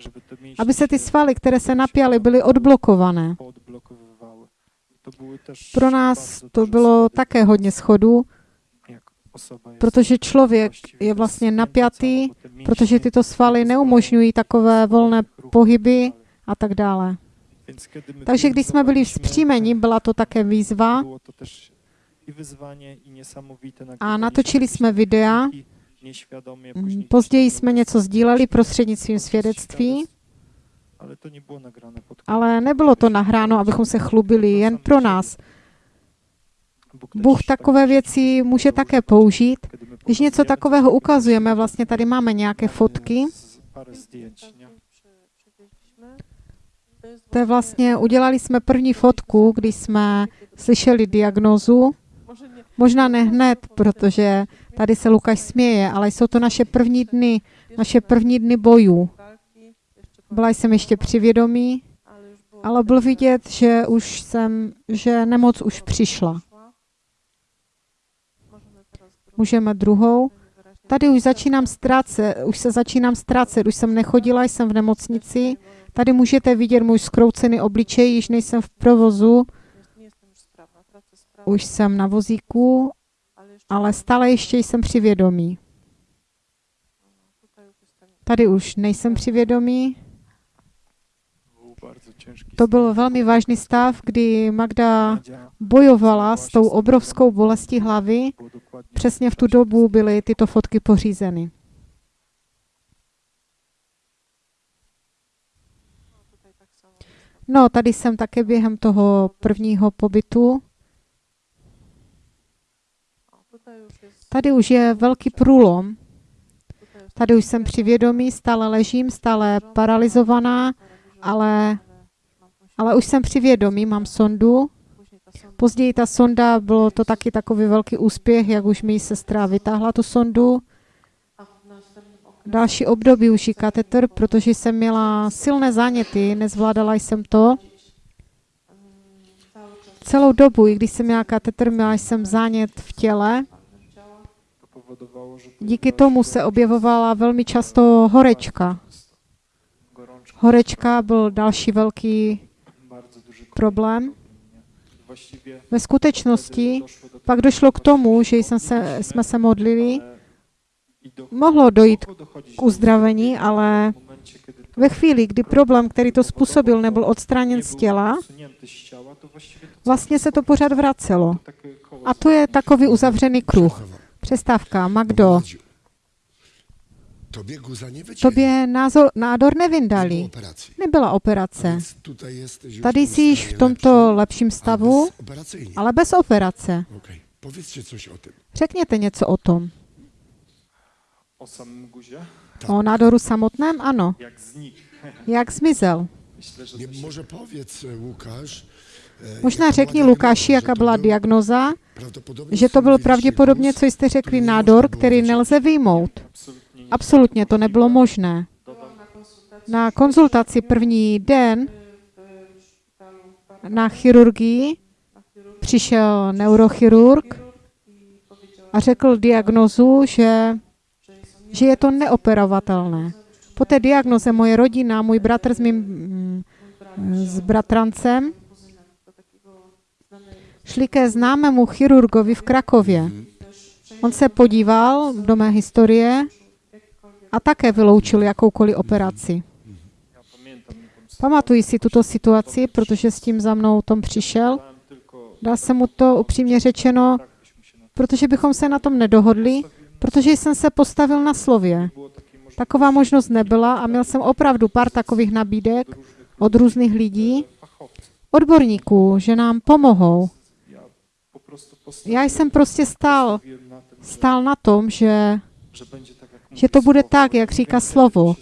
aby se ty svaly, které se napjaly, byly odblokované. Pro nás to bylo také hodně schodů, protože člověk je vlastně napjatý, protože tyto svaly neumožňují takové volné pohyby a tak dále. Takže když jsme byli vzpřímeni, byla to také výzva. A natočili jsme videa. Mm, Později jsme něco sdíleli prostřednictvím svědectví, ale nebylo to nahráno, abychom se chlubili jen pro nás. Bůh tak takové właśnie věci může také použít. Když něco takového ukazujeme, vlastně tady máme nějaké fotky. To je vlastně, udělali jsme první fotku, když jsme slyšeli nie, možná ne hned, protože tady se Lukáš směje, ale jsou to naše první dny, naše první dny bojů. Byla jsem ještě při vědomí, ale bylo vidět, že už jsem, že nemoc už přišla. Můžeme druhou. Tady už začínám ztrácet, už se začínám ztrácet, už jsem nechodila, jsem v nemocnici. Tady můžete vidět můj skroucený obličej, již nejsem v provozu, už jsem na vozíku, ale stále ještě jsem při vědomí. Tady už nejsem při vědomí. To byl velmi vážný stav, kdy Magda bojovala s tou obrovskou bolestí hlavy. Přesně v tu dobu byly tyto fotky pořízeny. No, tady jsem také během toho prvního pobytu. Tady už je velký průlom. Tady už jsem při vědomí, stále ležím, stále paralizovaná, ale, ale už jsem při vědomí, mám sondu. Později ta sonda, bylo to taky takový velký úspěch, jak už mi sestra vytáhla tu sondu. Další období už i katetr, protože jsem měla silné záněty, nezvládala jsem to. Celou dobu, i když jsem měla katetr, měla jsem zánět v těle. Díky tomu se objevovala velmi často horečka. Horečka byl další velký problém. Ve skutečnosti pak došlo k tomu, že jsme se, jsme se modlili. Mohlo dojít k uzdravení, ale ve chvíli, kdy problém, který to způsobil, nebyl odstraněn z těla, vlastně se to pořád vracelo. koło A to je takový uzavřený kruh. Přestávka. Magdo, tobě názor, nádor nevyndali. Nebyla operace. Tady w jsi již v tomto lepszym, lepším stavu, ale bez operace. Okej, powiedzcie coś o tym. Řekněte něco o tom. O samym guzie? O nádoru samotném? Ano. Jak znikł. Jak zmizel? E, e, Možná jaka řekni była Lukáši, diagnoza, jaká że to byla był diagnoza, že to byl pravděpodobně, co jste řekli, nádor, který nelze vyjmout. Absolutně to nebylo možné. na konzultaci první den na chirurgii přišel neurochirurg a řekl diagnozu, že, že je to neoperovatelné. Po té diagnoze moje rodina, můj bratr s mým s bratrancem šli ke známému chirurgovi v Krakově. On se podíval do mé historie a také vyloučil jakoukoliv operaci. Pamatuji si tuto situaci, protože s tím za mnou Tom přišel. Dal jsem mu to upřímně řečeno, protože bychom se na tom nedohodli, protože jsem se postavil na slově. Taková možnost nebyla a měl jsem opravdu pár takových nabídek od různých lidí, odborníků, že nám pomohou. Já jsem prostě stál, stál na tom, že, že to bude tak, jak říká slovo.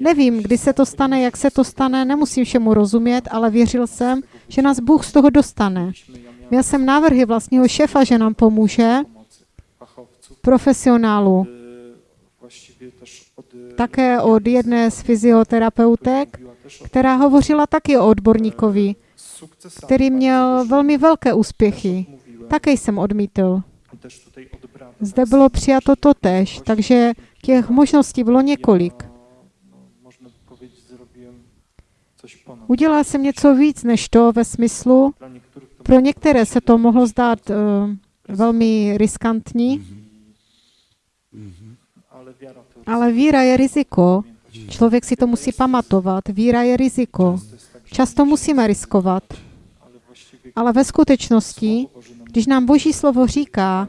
Nevím, kdy se to stane, jak se to stane, nemusím všemu rozumět, ale věřil jsem, že nás Bůh z toho dostane. Měl jsem návrhy vlastního šefa, že nám pomůže, profesionálu. Také od jedné z fyzioterapeutek, která hovořila taky o odborníkovi, který měl velmi velké úspěchy. Také jsem odmítl. Zde bylo přijato to tež, takže těch možností bylo několik. Ja, no, można by powiedzieć, zrobiłem coś ponad. Udělal jsem něco víc než to ve smyslu, pro některé se to mohlo zdát uh, velmi riskantní, Mhm. ale víra je riziko. pamiętać. Člověk si to musí pamatovat. Víra je riziko. Často musíme riskovat, ale ve skutečnosti, když nám Boží slovo říká,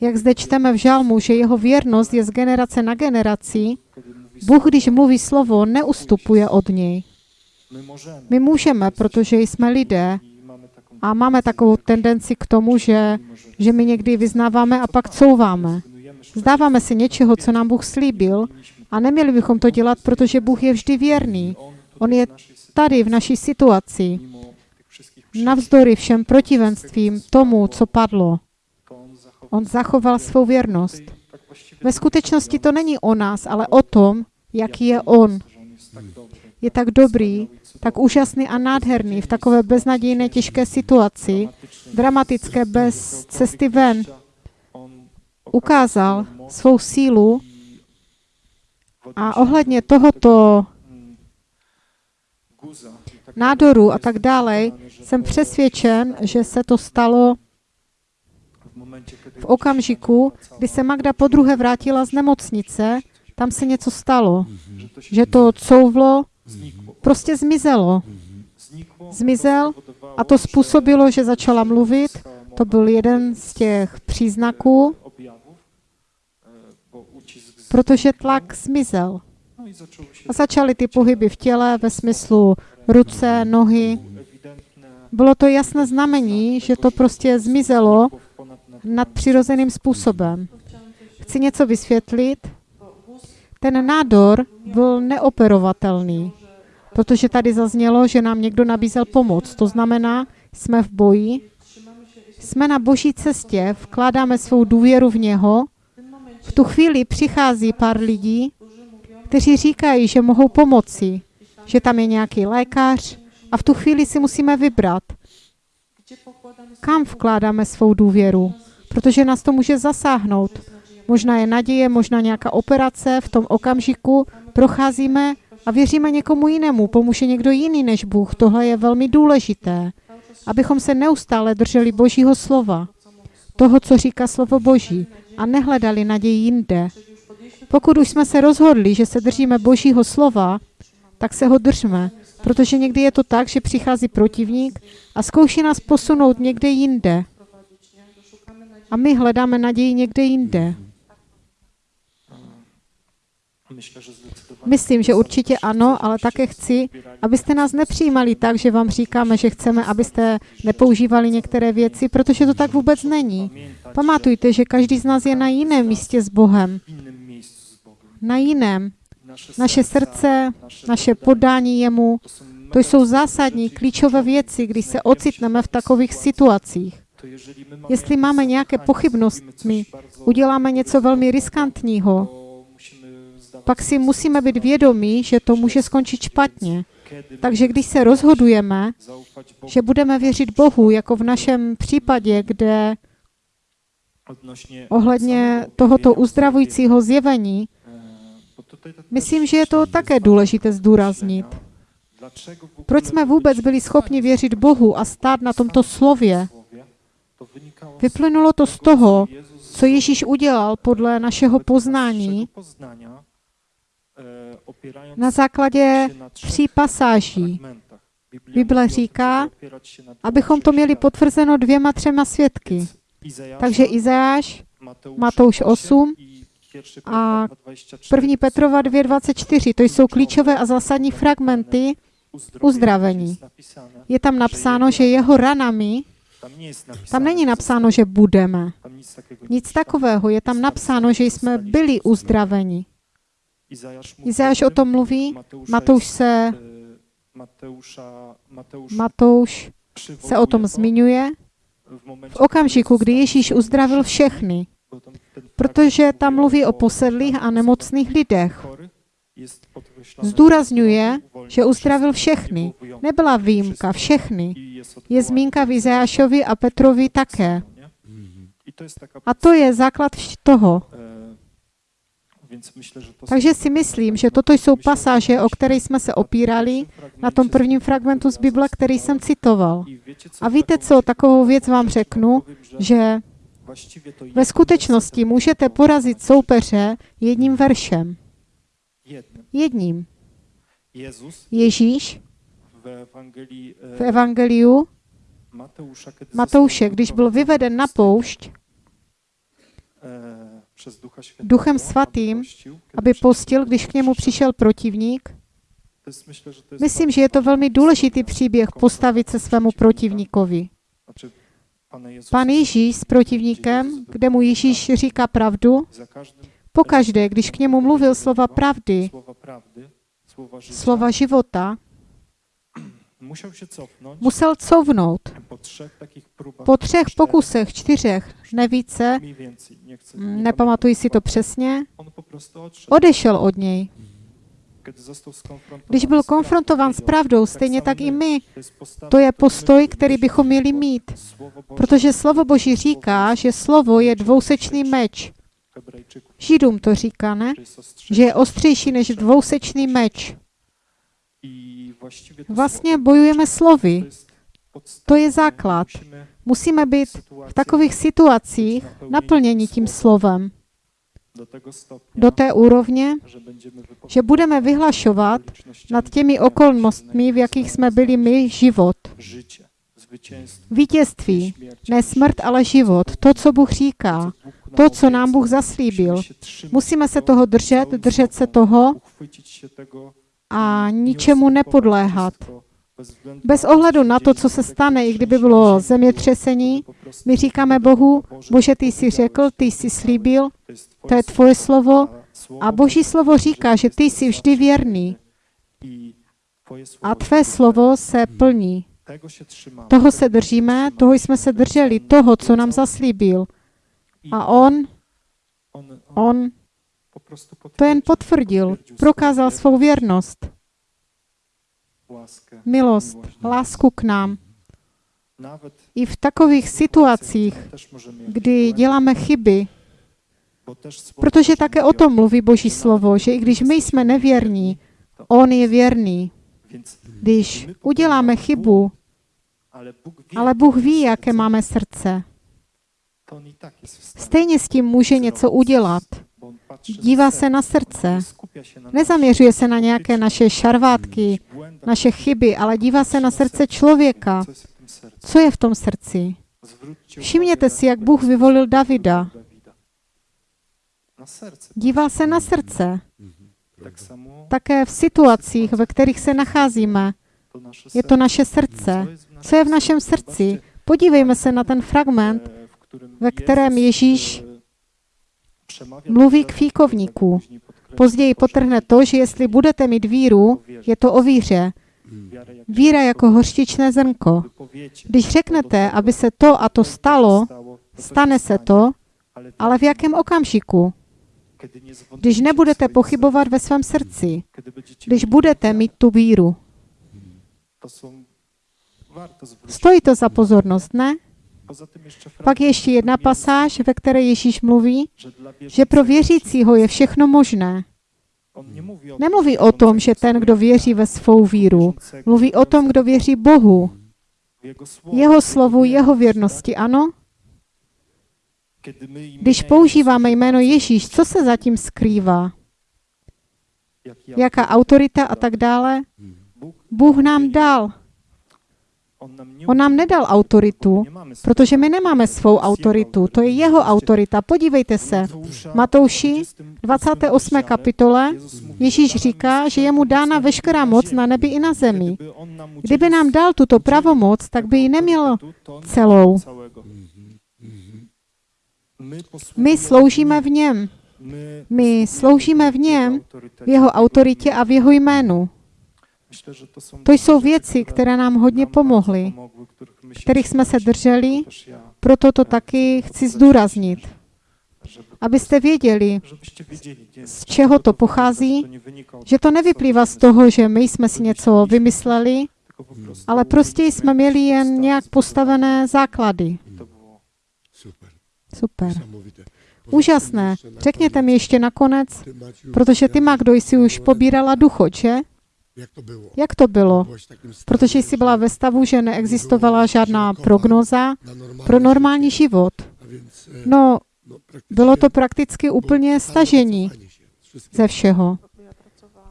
jak zde čteme v žalmu, že jeho věrnost je z generace na generaci, Bůh, když mluví slovo, neustupuje od něj. my můžeme, protože jsme lidé a máme takovou tendenci k tomu, že, že my někdy vyznáváme a pak couváme. Zdáváme si něčeho, co nám Bůh slíbil a neměli bychom to dělat, protože Bůh je vždy věrný. on, je Tady v naší situaci, navzdory všem protivenstvím tomu, co padlo, on zachoval svou věrnost. Ve skutečnosti to není o nás, ale o tom, jaký je on. Je tak dobrý, tak úžasný a nádherný v takové beznadějné těžké situaci, dramatické bez cesty ven. Ukázal svou sílu a ohledně tohoto nádoru a tak dále, jsem přesvědčen, že se to stalo v okamžiku, kdy se Magda po druhé vrátila z nemocnice, tam se něco stalo, že to couvlo prostě zmizelo. Zmizel A to způsobilo, že začala mluvit. To byl jeden z těch příznaků, protože tlak zmizel. A začaly ty pohyby v těle ve smyslu ruce, nohy. Bylo to jasné znamení, že to prostě zmizelo nadpřirozeným způsobem. Chci něco vysvětlit. Ten nádor byl neoperovatelný, protože tady zaznělo, že nám někdo nabízel pomoc. To znamená, jsme v boji, jsme na boží cestě, vkládáme svou důvěru v něho. V tu chvíli přichází pár lidí, kteří říkají, že mohou pomoci, že tam je nějaký lékař a v tu chvíli si musíme vybrat, kam vkládáme svou důvěru, protože nás to může zasáhnout. Možná je naděje, možná nějaká operace, v tom okamžiku procházíme a věříme někomu jinému, pomůže někdo jiný než Bůh. Tohle je velmi důležité, abychom se neustále drželi Božího slova, toho, co říká slovo Boží, a nehledali naději jinde. Pokud už jsme se rozhodli, že se držíme Božího slova, tak se ho držme, protože někdy je to tak, že přichází protivník a zkouší nás posunout někde jinde. A my hledáme naději někde jinde. Myslím, že určitě ano, ale také chci, abyste nás nepřijímali tak, že vám říkáme, že chceme, abyste nepoužívali některé věci, protože to tak vůbec není. Pamatujte, že každý z nás je na jiném místě s Bohem. na jiném. Naše srdce, naše podání jemu, to jsou zásadní, klíčové věci, když se ocitneme v takových situacích. Jestli máme nějaké pochybnosti, Uděláme něco velmi riskantního, pak si musíme být vědomí, že to může skončit špatně. Takže když se rozhodujeme, že budeme věřit Bohu, jako v našem případě, kde ohledně tohoto uzdravujícího zjevení, E, bo tutaj to myslím, že je to také důležité zdůraznit. Proč jsme vůbec byli schopni věřit Bohu a stát na tomto slově? Vyplynulo to z toho, co Ježíš udělal podle našeho poznání e, opierając na základě tří pasáží. Bible říká, Abychom to měli potvrzeno dvěma, třema svědky. Takže Izajáš, Matouš 8 i pierwszy a Petra 2,24 1. Petrova 2.24, to jsou klíčové a zásadní fragmenty uzdravení. Je tam napsáno, že jeho ranami, tam není napsáno, že budeme. Nic takového, je tam napsáno, že jsme byli uzdraveni. Izajáš o tom mluví, Matouš se, e, Mateusz Matouš se o tom zmiňuje. v okamžiku, kdy Ježíš uzdravil všechny, protože tam mluví o posedlých a nemocných lidech. Zdůrazňuje, že uzdravil všechny. Nebyla výjimka, všechny. Je zmínka v do Izajášovi a Petrovi také. A to je základ toho. Takže si myslím, že toto jsou pasáže, o které jsme se opírali na tom prvním fragmentu z Bible, který jsem citoval. A víte co, takovou věc vám řeknu, že ve skutečnosti můžete porazit soupeře jedním veršem. Jedním. Ježíš e, v Evangeliu kiedy Matouše, když byl vyveden na poušť, e, Duchem Svatým, aby postil, když k němu přišel protivník. Myslím, že je to velmi důležitý příběh postavit se svému protivníkovi. Pan Ježíš s protivníkem, kde mu Ježíš říká pravdu, pokaždé, když k němu mluvil slova pravdy, slova života, musel couvnout. po třech pokusech, čtyřech, ne více, mniej więcej, nie chcę, mm, nepamatuji si to přesně, odešel od něj. Když byl konfrontován s pravdou, stejně tak i my, To je postoj, který bychom měli mít. Protože slovo Boží říká, že slovo je dvousečný meč. Židům to říká, ne? Že je ostřejší než dvousečný meč. Vlastně słowo bojujeme slovy. to je základ. Musíme být v takových situacích naplněni tím slovem. Do té úrovně, že budeme vyhlašovat nad těmi okolnostmi, v jakých jsme byli my, život. Vítězství, ne smrt, ale život. To, co Bůh říká. To, co nám. Bůh zaslíbil. Musíme se toho držet, držet se toho a ničemu nepodléhat. bez ohledu na to, co se stane, i kdyby bylo zemětřesení, my říkáme Bohu, Bože, ty jsi řekl, ty jsi slíbil, to je tvoje slovo a Boží slovo říká, že ty jsi vždy věrný a tvé slovo se plní. Toho se držíme, toho jsme se drželi, toho, co nám zaslíbil. A on, on, to jen potvrdil, prokázal svou věrnost, milost, lásku k nám. I v takových situacích, kdy děláme chyby, protože také o tom mluví Boží slovo, že i když my jsme nevěrní, On je věrný. Když uděláme chybu, ale Bůh ví, jaké máme srdce. Stejně s tím může něco udělat. Dívá se na srdce. Nezaměřuje se na nějaké naše šarvátky, naše chyby, ale dívá se na srdce člověka. co je v tom srdci? Všimněte si, jak Bůh vyvolil Davida. Díval se na srdce. Tak samo Také v situacích, ve kterých se nacházíme. Je to naše srdce. jest Co je v našem srdci? Podívejme se na ten fragment, ve kterém Ježíš e, przemawia mluví k fíkovníku. později potrhne to, že jestli budete mít víru, je to o víře. Jak Víra jako hořčičné zrnko. Když řeknete, aby se to a to stalo, stane se to, ale v jakém okamžiku? Když nebudete pochybovat ve svém srdci, když budete mít tu víru. Stojí to za pozornost, ne? Pak ještě jedna pasáž, ve které Ježíš mluví, že pro věřícího je všechno možné. Nemluví o tom, že ten, kdo věří ve svou víru, mluví o tom, kdo věří Bohu, jeho slovu, jeho věrnosti, ano? Když používáme jméno Ježíš, co se zatím skrývá? Jaká autorita a tak dále? Bůh nám dal. on nám, nedal autoritu, protože my nemáme svou autoritu, to je jeho autorita. Podívejte se, Matouši, 28 28. rozdziale, kapitole, Ježíš říká, že je mu dána veškerá moc na nebi i na zemi. Kdyby nám dal tuto pravomoc, tak by ji neměl celou. My, sloužíme v něm, My, sloužíme v něm, v jeho autoritě a v jeho jménu. To jsou věci, které nám hodně pomohly, kterých jsme se drželi, proto to taky chci zdůraznit, abyste věděli, wiedzieli, nie, z čeho to pochází, od že to nevyplývá z toho, že my jsme si něco vymysleli, prostu ale prostě jsme měli jen nějak postavené základy. Super. Úžasné. Powiedzmy jeszcze na Řekněte mi koniec, ještě nakonec, protože ty, Magdo, jsi už pobírala ducho, že? Jak to bylo? Jak to bylo? Protože jsi byla że ve stavu, že neexistovala žádná prognoza pro normální život. A więc, e, No, no, bylo to prakticky úplně stažení ze všeho.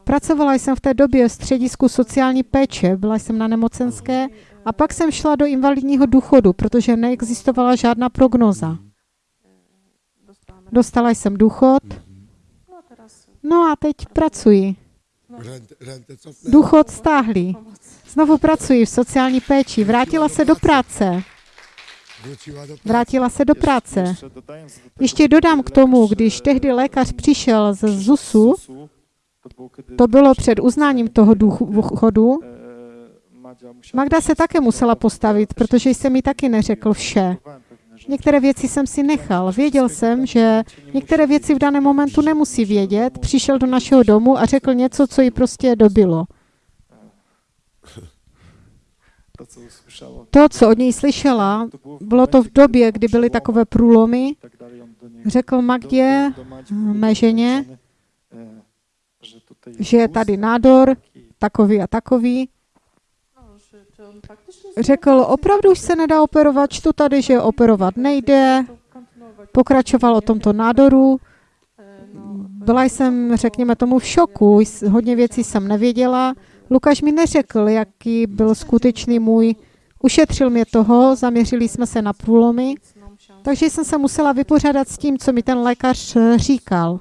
Pracovala jsem v té době v středisku sociální péče, byla jsem na nemocenské a pak jsem šla do invalidního důchodu, protože neexistovala žádná prognoza. Dostala jsem důchod, No a no a teď pracuji. Cofnę. Důchod stáhli. Znovu pracuji v sociální péči. Vrátila se do práce. Vrátila se do práce. Ještě dodám k tomu, lekarz, když tehdy lékař přišel z ZUSu, to bylo před uznáním toho důchodu, e, musiała Magda se také musela postavit, protože jsem jí taky neřekl vše. Některé věci jsem si nechal. Věděl jsem, že některé věci v daném momentu nemusí vědět. Přišel do našeho domu a řekl něco, co jí prostě dobilo. To, co od něj slyšela, bylo to v době, kdy byly takové průlomy. Řekl Magdě, mé ženě, že je tady nádor, takový a takový. No, czy, czy on faktycznie Řekl, opravdu už se nedá operovat, čtu tady, že operovat nejde. Pokračoval o tomto nádoru. Byla jsem, řekněme tomu, v šoku. Hodně věcí jsem nevěděla. Lukáš mi neřekl, jaký byl skutečný můj. Ušetřil mě toho, zaměřili jsme se na průlomy, takže jsem se musela vypořádat s tím, co mi ten lékař říkal.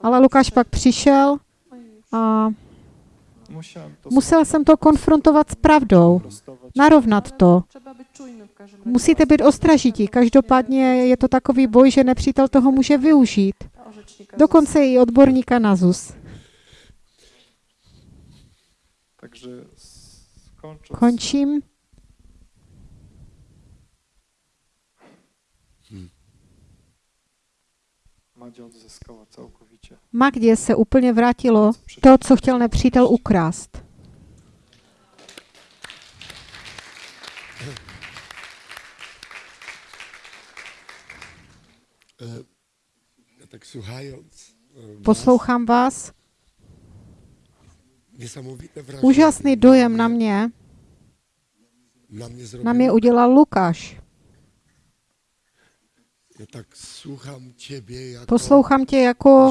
ale, Lukáš pak přišel a musel jsem to konfrontovat s pravdou, narovnat to. Musíte být ostražití. Každopádně je to takový boj, že nepřítel toho může využít. Dokonce i odborníka na ZUS. Končím. Magdě se úplně vrátilo to, co chtěl nepřítel ukrást. E, Ja tak słuchając. e, was, Poslouchám vás. Úžasný dojem na mě, Na mnie zrobił. na mě udělal Lukáš. Ja tak słucham ciebie jako Poslouchám tě jako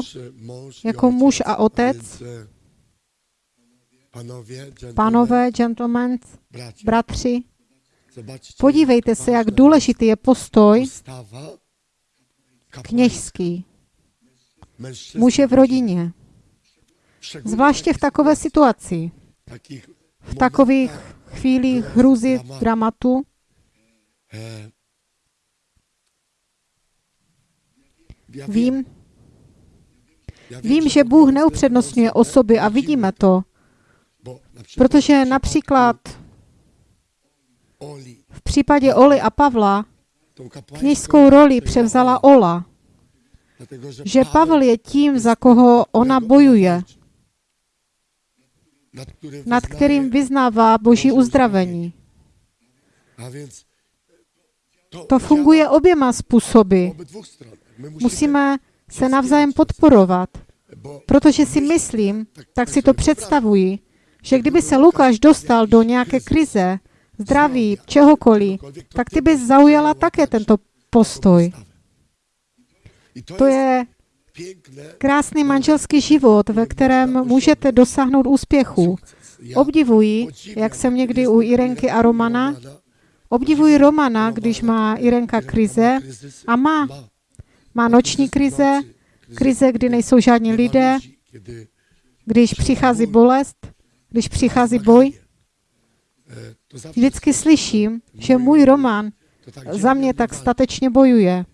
jako muž a otec. Panowie, gentlemen, bratři. Podívejte se, jak důležitý je postoj kněžský, muže v rodině. Zvláště v takové situaci, v takových chvílích hruzy, dramatu. Vím, Vím, že Bůh neupřednostňuje osoby a vidíme to, protože například v případě Oli a Pavla kněžskou roli převzala Ola, že Pavel je tím, za koho ona bojuje, nad kterým vyznává Boží uzdravení. To funguje oběma způsoby. Musíme se navzájem podporovat, protože si myslím, tak si to představuji, že kdyby se Lukáš dostal do nějaké krize, zdraví, čehokoliv, tak ty bys zaujala také tento postoj. To, je krásný manželský život, ve kterém můžete dosáhnout úspěchu. Obdivuji, jak jsem někdy u Irenky a Romana, obdivuji Romana, když má Irenka krize a má, má noční krize, krize, kdy nejsou žádní lidé, když přichází bolest, když přichází boj. Vždycky slyším, že můj tak za mě tak statečně bojuje.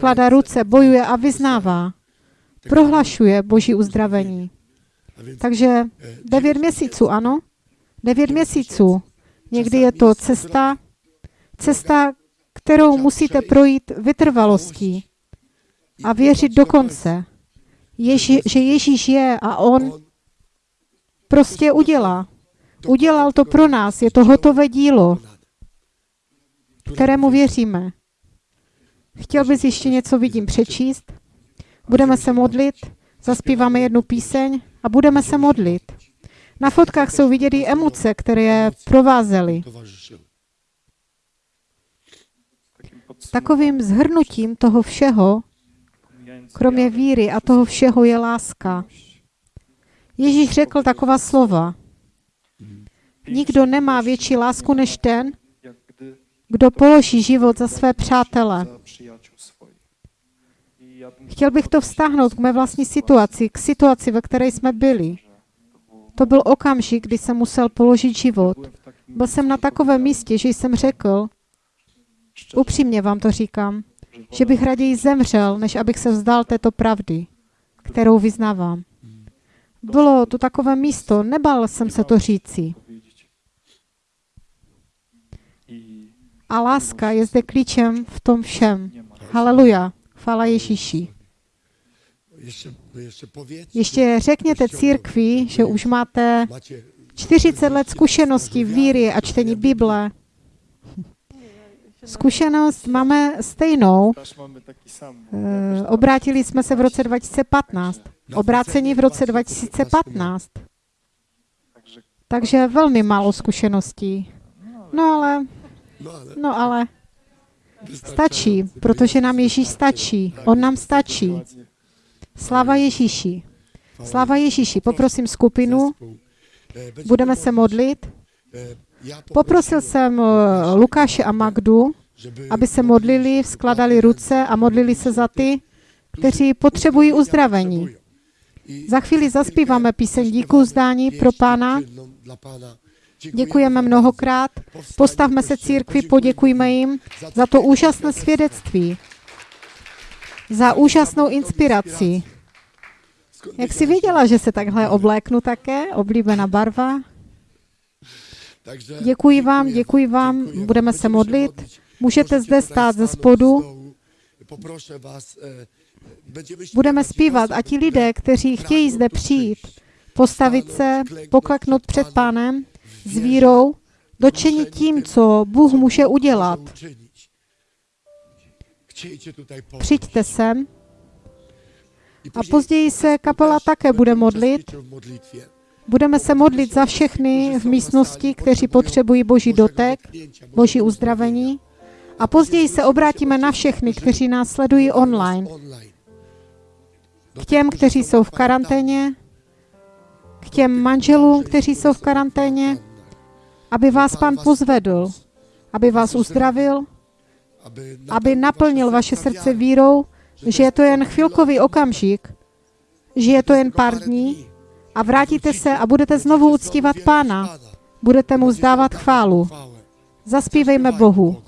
Ręce, ruce, bojuje a vyznává. Prohlašuje Boží uzdravení. Takže devět měsíců, ano? Devět měsíců. Někdy je to cesta, cesta, kterou musíte projít vytrvalostí a věřit do konce, Ježi, že Ježíš je a On prostě udělá. Udělal to pro nás, je to hotové dílo, kterému věříme. Chtěl bys ještě něco, vidím, přečíst? Budeme se modlit, zaspíváme jednu píseň a budeme se modlit. Na fotkách jsou vidět i emoce, které je provázely. Takovým zhrnutím toho všeho, kromě víry a toho všeho je láska. Ježíš řekl taková slova. Nikdo nemá větší lásku než ten, kdo položí život za své přátele. Chtěl bych to vztáhnout k mé vlastní situaci, k situaci, ve které jsme byli. To byl okamžik, kdy jsem musel položit život. Byl jsem na takovém místě, že jsem řekl, upřímně vám to říkám, že bych raději zemřel, než abych se vzdal této pravdy, kterou vyznávám. Bylo to takové místo, nebál jsem se to říci. A láska je zde klíčem v tom všem. Haleluja. Chvála Ježíši. Ještě řekněte církvi, že už máte macie 40 let zkušeností víry a čtení Bible. Zkušenost máme stejnou. Eh, Obrátili jsme se v roce 2015. Obrácení v roce 2015. Także Takže velmi málo zkušeností. No ale, no ale stačí, protože nám Ježíš stačí. On nám stačí. Sláva Ježíši. Sláva Ježíši. Poprosím skupinu, budeme se modlit. Poprosil jsem eh, Lukáše a Magdu, aby se modlili, skladali ruce a modlili se za ty, kteří potřebují uzdravení. Za chvíli zaspíváme píseň díku zdání pro Pána. Děkujeme mnohokrát. Postavme se církvi, poděkujme jim za to úžasné svědectví, za úžasnou inspiraci. Jak jsi viděla, že se takhle obléknu také? Oblíbená barva. Takže Děkuji vám, děkuji vám. Budeme se modlit. Můžete zde stát ze spodu. e, będziemy Budeme zpívat a ti lidé, kteří chtějí zde přijít, postavit se, pokleknout před pánem s vírou, dočeni tím, co Bůh může udělat. Přijďte sem. A později se kapela také bude modlit. Budeme se modlit za všechny v místnosti, kteří potřebují Boží dotek, Boží uzdravení. A později se obrátíme na všechny, kteří nás sledují online. K těm, kteří jsou v karanténě, k těm manželům, kteří jsou v karanténě, aby vás Pan pozvedl, aby vás uzdravil, aby naplnil vaše srdce vírou, že je to jen chvilkový okamžik, že je to jen pár dní a vrátíte se a budete znovu uctívat Pána. Budete mu zdávat chválu. Zaspívejme Bohu.